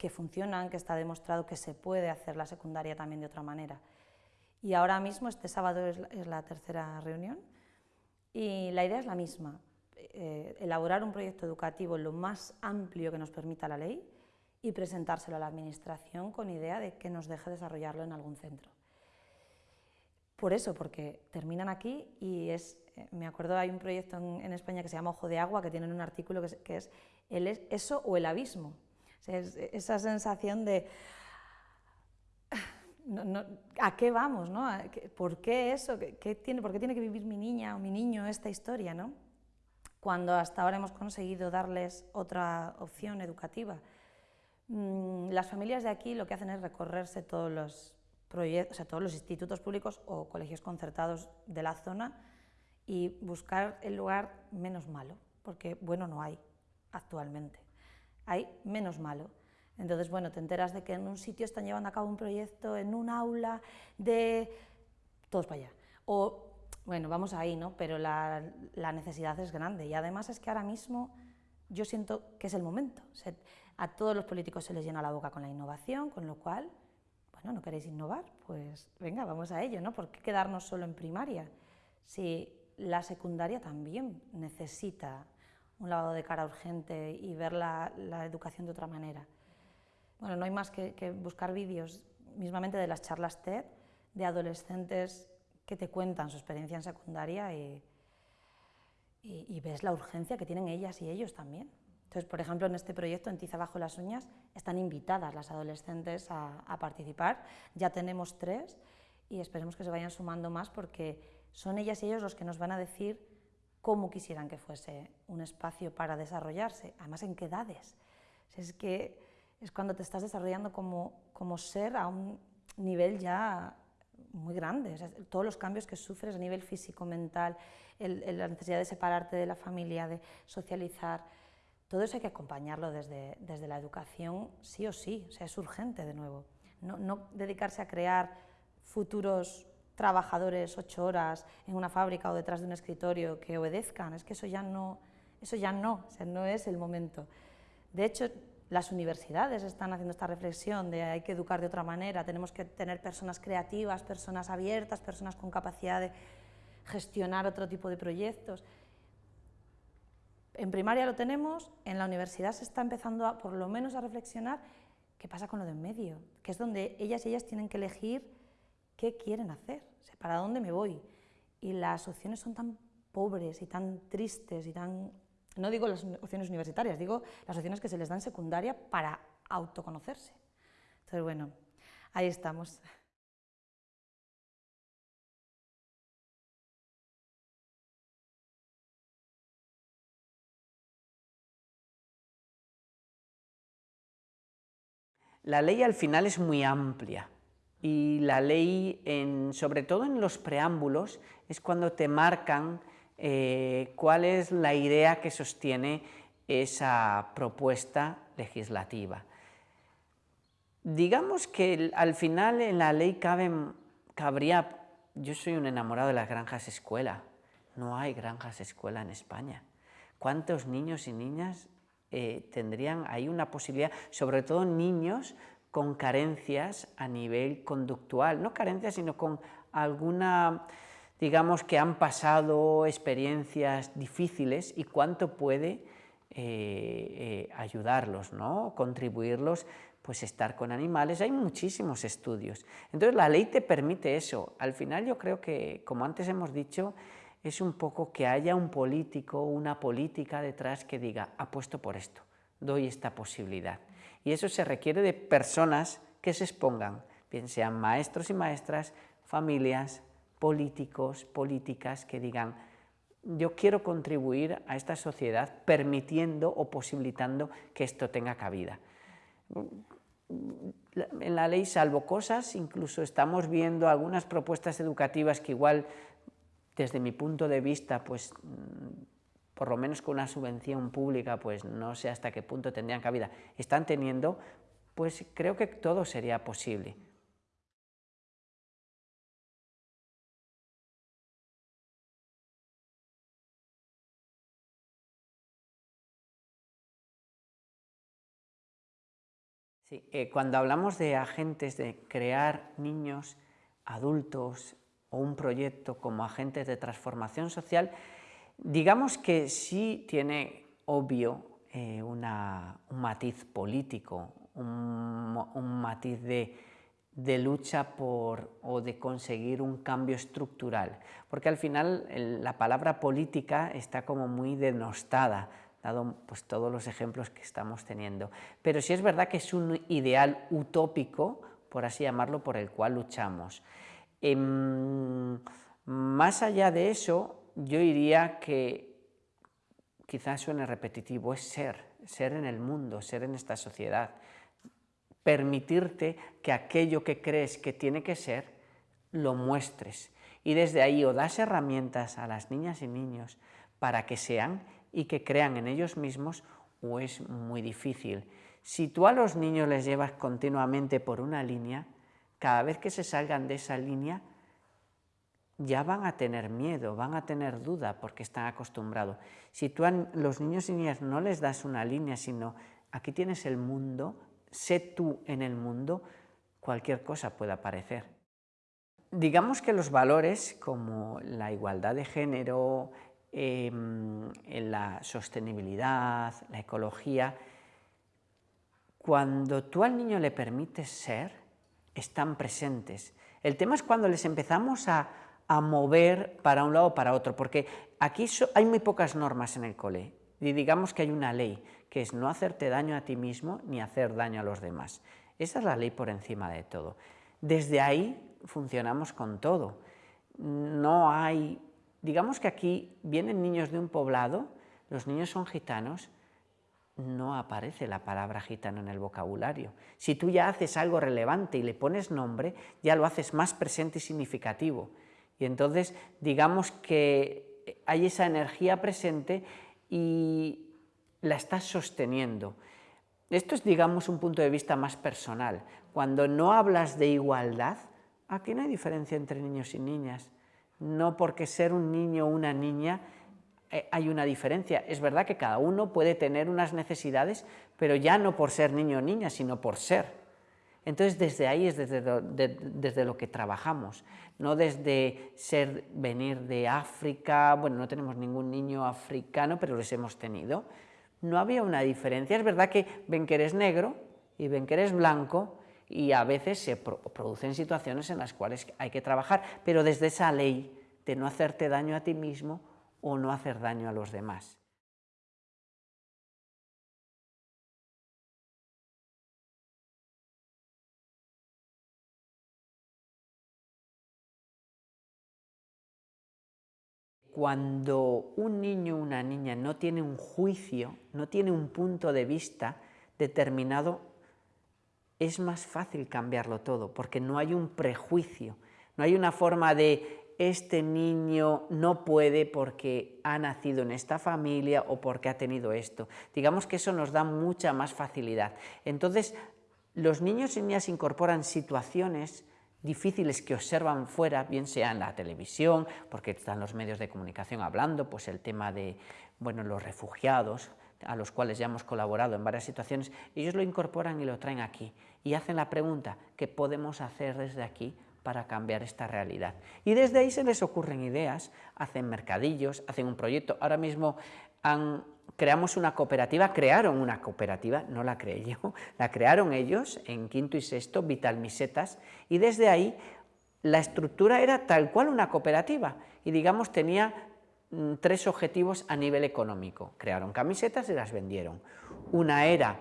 que funcionan, que está demostrado que se puede hacer la secundaria también de otra manera. Y ahora mismo, este sábado es la, tercera reunión, y la idea es la misma, eh, elaborar un proyecto educativo lo más amplio que nos permita la ley y presentárselo a la Administración con idea de que nos deje desarrollarlo en algún centro. Por eso, porque terminan aquí y es, eh, me acuerdo, hay un proyecto en, España que se llama Ojo de Agua, que tienen un artículo que es, que es el eso o el abismo esa sensación de ¿a qué vamos? No? ¿Por qué eso? ¿Qué, tiene, ¿Por qué tiene que vivir mi niña o mi niño esta historia? ¿no? Cuando hasta ahora hemos conseguido darles otra opción educativa. Mm, las familias de aquí lo que hacen es recorrerse todos los, proyectos, todos los institutos públicos o colegios concertados de la zona y buscar el lugar menos malo, porque bueno no hay actualmente hay menos malo. Entonces, bueno, te enteras de que en un sitio están llevando a cabo un proyecto, en un aula de... todos para allá. O, bueno, vamos ahí, ¿no? Pero la, necesidad es grande y además es que ahora mismo yo siento que es el momento. a todos los políticos se les llena la boca con la innovación, con lo cual, bueno, ¿no queréis innovar? Pues venga, vamos a ello, ¿no? ¿Por qué quedarnos solo en primaria? Si la secundaria también necesita un lavado de cara urgente y ver la, educación de otra manera. Bueno, no hay más que, buscar vídeos mismamente de las charlas TED de adolescentes que te cuentan su experiencia en secundaria y, y, ves la urgencia que tienen ellas y ellos también. Entonces, por ejemplo, en este proyecto, en Tiza Bajo las Uñas, están invitadas las adolescentes a, a participar. Ya tenemos tres y esperemos que se vayan sumando más porque son ellas y ellos los que nos van a decir cómo quisieran que fuese un espacio para desarrollarse, además en qué edades. Es que es cuando te estás desarrollando como, como ser a un nivel ya muy grande, todos los cambios que sufres a nivel físico, mental, la necesidad de separarte de la familia, de socializar, todo eso hay que acompañarlo desde, desde la educación sí o sí, o sea, es urgente de nuevo. No, no dedicarse a crear futuros trabajadores ocho horas en una fábrica o detrás de un escritorio que obedezcan, es que eso ya no, eso ya no, no es el momento. De hecho, las universidades están haciendo esta reflexión de hay que educar de otra manera, tenemos que tener personas creativas, personas abiertas, personas con capacidad de gestionar otro tipo de proyectos. En primaria lo tenemos, en la universidad se está empezando a, por lo menos a reflexionar qué pasa con lo de en medio, que es donde ellas y ellas tienen que elegir qué quieren hacer, para dónde me voy. Y las opciones son tan pobres y tan tristes y tan... No digo las opciones universitarias, digo las opciones que se les dan secundaria para autoconocerse. Entonces, bueno, ahí estamos. La ley al final es muy amplia y la ley, sobre todo en los preámbulos, es cuando te marcan eh, cuál es la idea que sostiene esa propuesta legislativa. Digamos que al final en la ley cabe, cabría, yo soy un enamorado de las granjas escuela, no hay granjas escuela en España. ¿Cuántos niños y niñas eh, tendrían ahí una posibilidad, sobre todo niños con carencias a nivel conductual, no carencias, sino con alguna digamos que han pasado experiencias difíciles y cuánto puede eh, eh, ayudarlos, ¿no? contribuirlos, pues estar con animales, hay muchísimos estudios. Entonces la ley te permite eso. Al final yo creo que, como antes hemos dicho, es un poco que haya un político, una política detrás que diga, apuesto por esto, doy esta posibilidad. Y eso se requiere de personas que se expongan, bien sean maestros y maestras, familias, políticos, políticas que digan, yo quiero contribuir a esta sociedad permitiendo o posibilitando que esto tenga cabida. En la ley, salvo cosas, incluso estamos viendo algunas propuestas educativas que igual, desde mi punto de vista, pues por lo menos con una subvención pública, pues no sé hasta qué punto tendrían cabida, están teniendo, pues creo que todo sería posible. Eh, cuando hablamos de agentes, de crear niños, adultos o un proyecto como agentes de transformación social, digamos que sí tiene obvio eh, un matiz político, un, matiz de, lucha por, o de conseguir un cambio estructural, porque al final la palabra política está como muy denostada, dado pues, todos los ejemplos que estamos teniendo. Pero sí es verdad que es un ideal utópico, por así llamarlo, por el cual luchamos. Em, más allá de eso, yo diría que quizás suene repetitivo, es ser, ser en el mundo, ser en esta sociedad, permitirte que aquello que crees que tiene que ser, lo muestres. Y desde ahí o das herramientas a las niñas y niños para que sean y que crean en ellos mismos o es muy difícil. Si tú a los niños les llevas continuamente por una línea, cada vez que se salgan de esa línea ya van a tener miedo, van a tener duda porque están acostumbrados. Si tú a los niños y niñas no les das una línea, sino aquí tienes el mundo, sé tú en el mundo, cualquier cosa puede aparecer. Digamos que los valores como la igualdad de género, en la sostenibilidad, la ecología, cuando tú al niño le permites ser, están presentes. El tema es cuando les empezamos a, mover para un lado o para otro, porque aquí hay muy pocas normas en el cole, y digamos que hay una ley, que es no hacerte daño a ti mismo ni hacer daño a los demás. Esa es la ley por encima de todo. Desde ahí funcionamos con todo. No hay Digamos que aquí vienen niños de un poblado, los niños son gitanos, no aparece la palabra gitano en el vocabulario. Si tú ya haces algo relevante y le pones nombre, ya lo haces más presente y significativo. Y entonces, digamos que hay esa energía presente y la estás sosteniendo. Esto es, digamos, un punto de vista más personal. Cuando no hablas de igualdad, aquí no hay diferencia entre niños y niñas no porque ser un niño o una niña eh, hay una diferencia. Es verdad que cada uno puede tener unas necesidades, pero ya no por ser niño o niña, sino por ser. Entonces desde ahí es desde lo, que trabajamos, no desde ser, venir de África, bueno, no tenemos ningún niño africano, pero los hemos tenido. No había una diferencia, es verdad que ven que eres negro y ven que eres blanco, y a veces se producen situaciones en las cuales hay que trabajar, pero desde esa ley de no hacerte daño a ti mismo o no hacer daño a los demás. Cuando un niño o una niña no tiene un juicio, no tiene un punto de vista determinado es más fácil cambiarlo todo, porque no hay un prejuicio, no hay una forma de este niño no puede porque ha nacido en esta familia o porque ha tenido esto. Digamos que eso nos da mucha más facilidad. Entonces, los niños y niñas incorporan situaciones difíciles que observan fuera, bien sea en la televisión, porque están los medios de comunicación hablando, pues el tema de bueno, los refugiados, a los cuales ya hemos colaborado en varias situaciones, ellos lo incorporan y lo traen aquí y hacen la pregunta, ¿qué podemos hacer desde aquí para cambiar esta realidad. Y desde ahí se les ocurren ideas, hacen mercadillos, hacen un proyecto. Ahora mismo creamos una cooperativa, crearon una cooperativa, no la creé yo, la crearon ellos en quinto y sexto, Vital Misetas, y desde ahí la estructura era tal cual una cooperativa y digamos tenía mm, tres objetivos a nivel económico. Crearon camisetas y las vendieron. Una era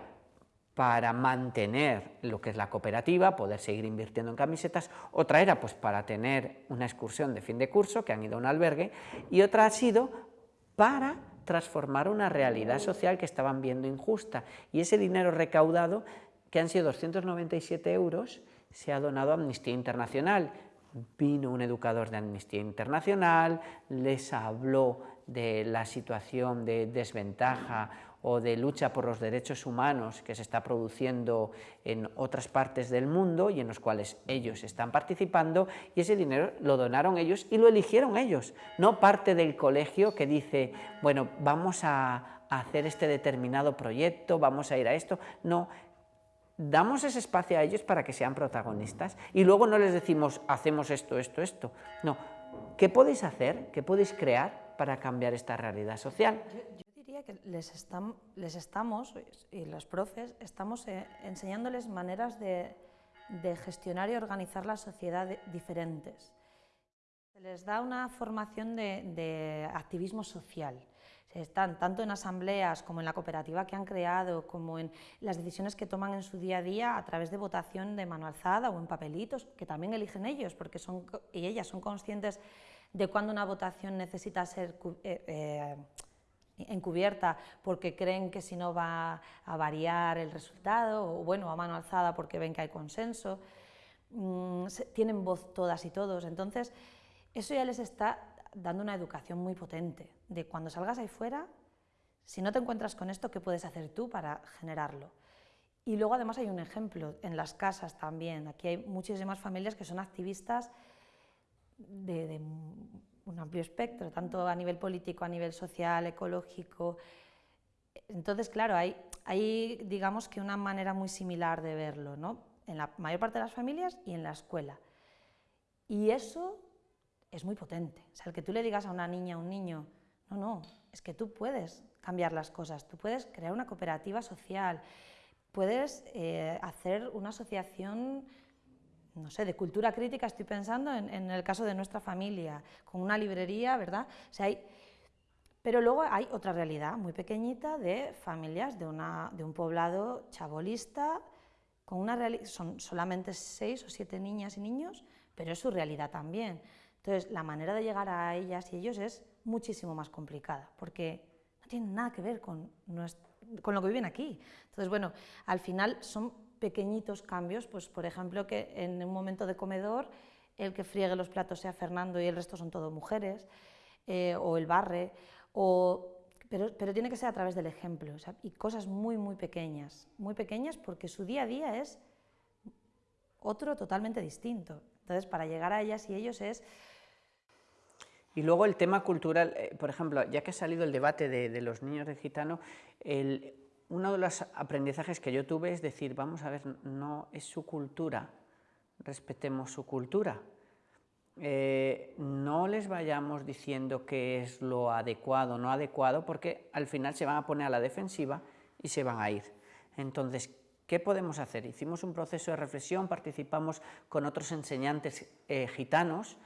para mantener lo que es la cooperativa, poder seguir invirtiendo en camisetas, otra era pues para tener una excursión de fin de curso, que han ido a un albergue, y otra ha sido para transformar una realidad social que estaban viendo injusta, y ese dinero recaudado, que han sido 297 euros, se ha donado a Amnistía Internacional, vino un educador de Amnistía Internacional, les habló de la situación de desventaja o de lucha por los derechos humanos que se está produciendo en otras partes del mundo y en los cuales ellos están participando y ese dinero lo donaron ellos y lo eligieron ellos, no parte del colegio que dice, bueno, vamos a hacer este determinado proyecto, vamos a ir a esto, no, damos ese espacio a ellos para que sean protagonistas y luego no les decimos hacemos esto, esto, esto, no, ¿qué podéis hacer, qué podéis crear para cambiar esta realidad social? Que les, les estamos, y los profes, estamos eh, enseñándoles maneras de, gestionar y organizar la sociedad diferentes. Se les da una formación de, activismo social. Están tanto en asambleas como en la cooperativa que han creado, como en las decisiones que toman en su día a día a través de votación de mano alzada o en papelitos, que también eligen ellos, porque son, y ellas son conscientes de cuándo una votación necesita ser eh, eh, encubierta porque creen que si no va a variar el resultado, o bueno, a mano alzada porque ven que hay consenso, mm, tienen voz todas y todos, entonces eso ya les está dando una educación muy potente, de cuando salgas ahí fuera, si no te encuentras con esto, ¿qué puedes hacer tú para generarlo? Y luego además hay un ejemplo en las casas también, aquí hay muchísimas familias que son activistas de un amplio espectro, tanto a nivel político, a nivel social, ecológico. Entonces, claro, hay, hay digamos que una manera muy similar de verlo, ¿no? en la mayor parte de las familias y en la escuela. Y eso es muy potente. O sea, el que tú le digas a una niña, a un niño, no, no, es que tú puedes cambiar las cosas, tú puedes crear una cooperativa social, puedes eh, hacer una asociación no sé, de cultura crítica estoy pensando en, el caso de nuestra familia, con una librería, ¿verdad? hay, pero luego hay otra realidad muy pequeñita de familias de, una, de un poblado chabolista, con una son solamente seis o siete niñas y niños, pero es su realidad también. Entonces, la manera de llegar a ellas y ellos es muchísimo más complicada, porque no tiene nada que ver con, con lo que viven aquí. Entonces, bueno, al final son pequeñitos cambios, pues por ejemplo que en un momento de comedor el que friegue los platos sea Fernando y el resto son todo mujeres, eh, o el barre, o, pero, pero, tiene que ser a través del ejemplo, y cosas muy, muy pequeñas, muy pequeñas porque su día a día es otro totalmente distinto. Entonces, para llegar a ellas y ellos es... Y luego el tema cultural, eh, por ejemplo, ya que ha salido el debate de, de los niños de gitano, el, uno de los aprendizajes que yo tuve es decir, vamos a ver, no es su cultura, respetemos su cultura. Eh, no les vayamos diciendo qué es lo adecuado no adecuado, porque al final se van a poner a la defensiva y se van a ir. Entonces, ¿qué podemos hacer? Hicimos un proceso de reflexión, participamos con otros enseñantes eh, gitanos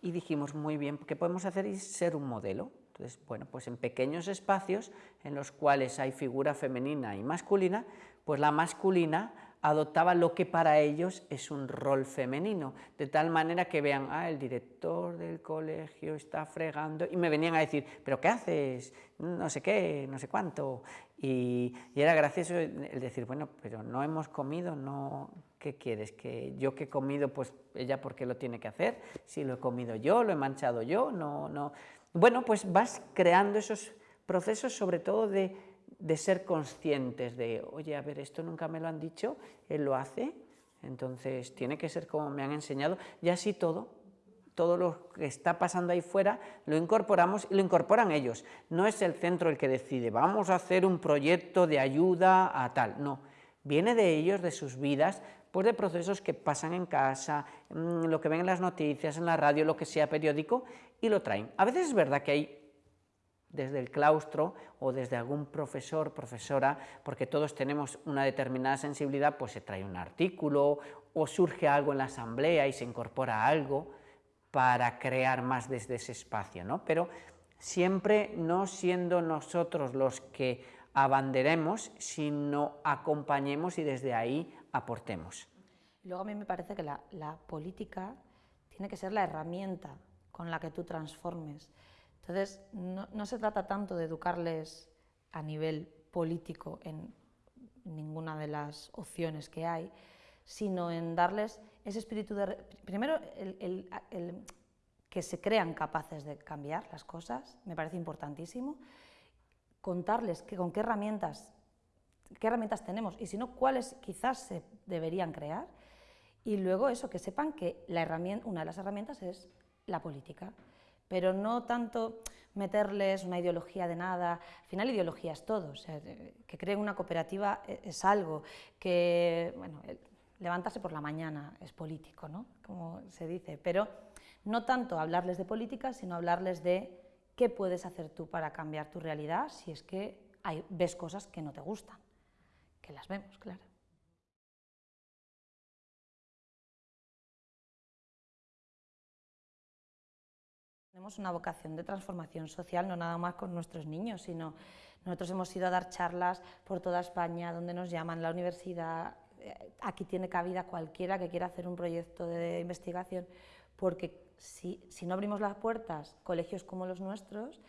y dijimos, muy bien, ¿qué podemos hacer? Y ser un modelo. Entonces, bueno, pues en pequeños espacios en los cuales hay figura femenina y masculina, pues la masculina adoptaba lo que para ellos es un rol femenino, de tal manera que vean, ah, el director del colegio está fregando, y me venían a decir, pero ¿qué haces? No sé qué, no sé cuánto, y, y era gracioso el decir, bueno, pero no hemos comido, no, ¿qué quieres? Que yo que he comido, pues ella por qué lo tiene que hacer, si lo he comido yo, lo he manchado yo, no, no, bueno, pues vas creando esos procesos sobre todo de, ser conscientes de, oye, a ver, esto nunca me lo han dicho, él lo hace, entonces tiene que ser como me han enseñado, y así todo, todo lo que está pasando ahí fuera, lo incorporamos y lo incorporan ellos. No es el centro el que decide, vamos a hacer un proyecto de ayuda a tal, no. Viene de ellos, de sus vidas, pues de procesos que pasan en casa, mm, lo que ven en las noticias, en la radio, lo que sea periódico, y lo traen. A veces es verdad que hay desde el claustro o desde algún profesor, profesora, porque todos tenemos una determinada sensibilidad, pues se trae un artículo o surge algo en la asamblea y se incorpora algo para crear más desde ese espacio, ¿no? Pero siempre no siendo nosotros los que abanderemos, sino acompañemos y desde ahí aportemos. Luego a mí me parece que la, política tiene que ser la herramienta con la que tú transformes. Entonces, no, se trata tanto de educarles a nivel político en ninguna de las opciones que hay, sino en darles ese espíritu de... Primero, que se crean capaces de cambiar las cosas, me parece importantísimo. Contarles que, con qué herramientas, qué herramientas tenemos y si no, cuáles quizás se deberían crear. Y luego eso, que sepan que la herramienta, una de las herramientas es la política pero no tanto meterles una ideología de nada, al final ideología es todo, que creen una cooperativa e, es algo, que bueno, levantarse por la mañana es político, ¿no? como se dice, pero no tanto hablarles de política, sino hablarles de qué puedes hacer tú para cambiar tu realidad si es que hay, ves cosas que no te gustan, que las vemos, claro. Tenemos una vocación de transformación social, no nada más con nuestros niños, sino nosotros hemos ido a dar charlas por toda España, donde nos llaman la universidad, eh, aquí tiene cabida cualquiera que quiera hacer un proyecto de investigación, porque si, si no abrimos las puertas, colegios como los nuestros,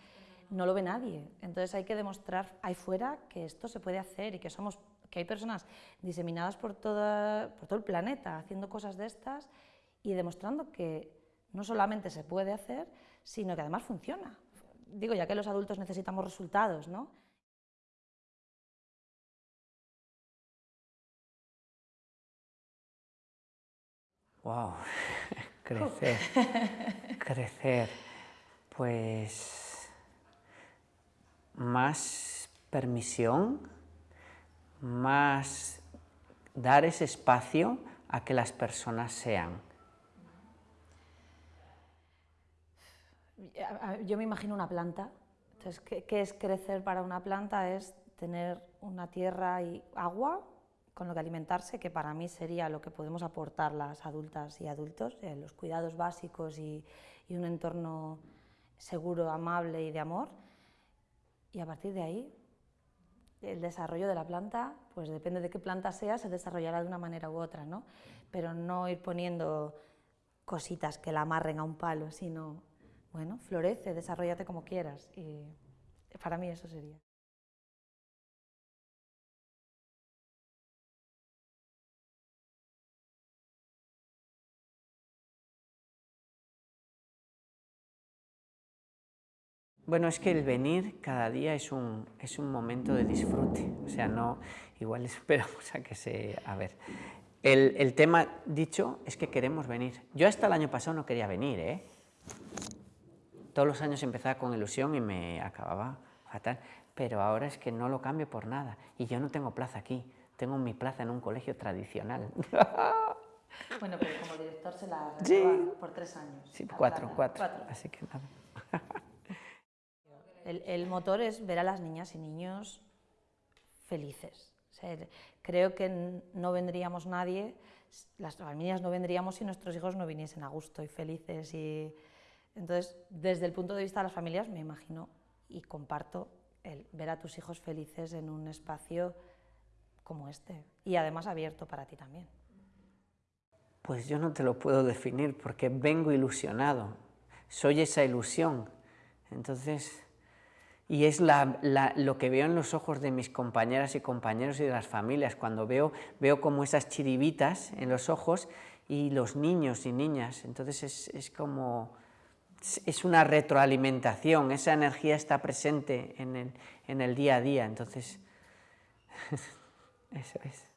no lo ve nadie. Entonces hay que demostrar ahí fuera que esto se puede hacer y que somos que hay personas diseminadas por, toda, por todo el planeta haciendo cosas de estas y demostrando que no solamente se puede hacer, sino que además funciona. Digo, ya que los adultos necesitamos resultados, ¿no? Wow, crecer, crecer, pues más permisión, más dar ese espacio a que las personas sean. Yo me imagino una planta. Entonces, ¿qué, es crecer para una planta? Es tener una tierra y agua con lo que alimentarse, que para mí sería lo que podemos aportar las adultas y adultos, eh, los cuidados básicos y, un entorno seguro, amable y de amor. Y a partir de ahí, el desarrollo de la planta, pues depende de qué planta sea, se desarrollará de una manera u otra, ¿no? Pero no ir poniendo cositas que la amarren a un palo, sino bueno, florece, desarrollate como quieras. Y para mí eso sería. Bueno, es que el venir cada día es un, es un momento de disfrute, o sea, no, igual esperamos a que se... A ver, el, el tema dicho es que queremos venir. Yo hasta el año pasado no quería venir, ¿eh? todos los años empezaba con ilusión y me acababa fatal, pero ahora es que no lo cambio por nada y yo no tengo plaza aquí, tengo mi plaza en un colegio tradicional. Bueno, pero como director se la sí. por tres años. Sí, cuatro, cuatro, así que nada. El, el, motor es ver a las niñas y niños felices. creo que no vendríamos nadie, las familias no vendríamos si nuestros hijos no viniesen a gusto y felices y entonces, desde el punto de vista de las familias, me imagino y comparto el ver a tus hijos felices en un espacio como este y además abierto para ti también. Pues yo no te lo puedo definir porque vengo ilusionado, soy esa ilusión. Entonces, y es lo que veo en los ojos de mis compañeras y compañeros y de las familias, cuando veo, veo como esas chiribitas en los ojos y los niños y niñas, entonces es, es como es una retroalimentación, esa energía está presente en el, en el día a día, entonces eso es.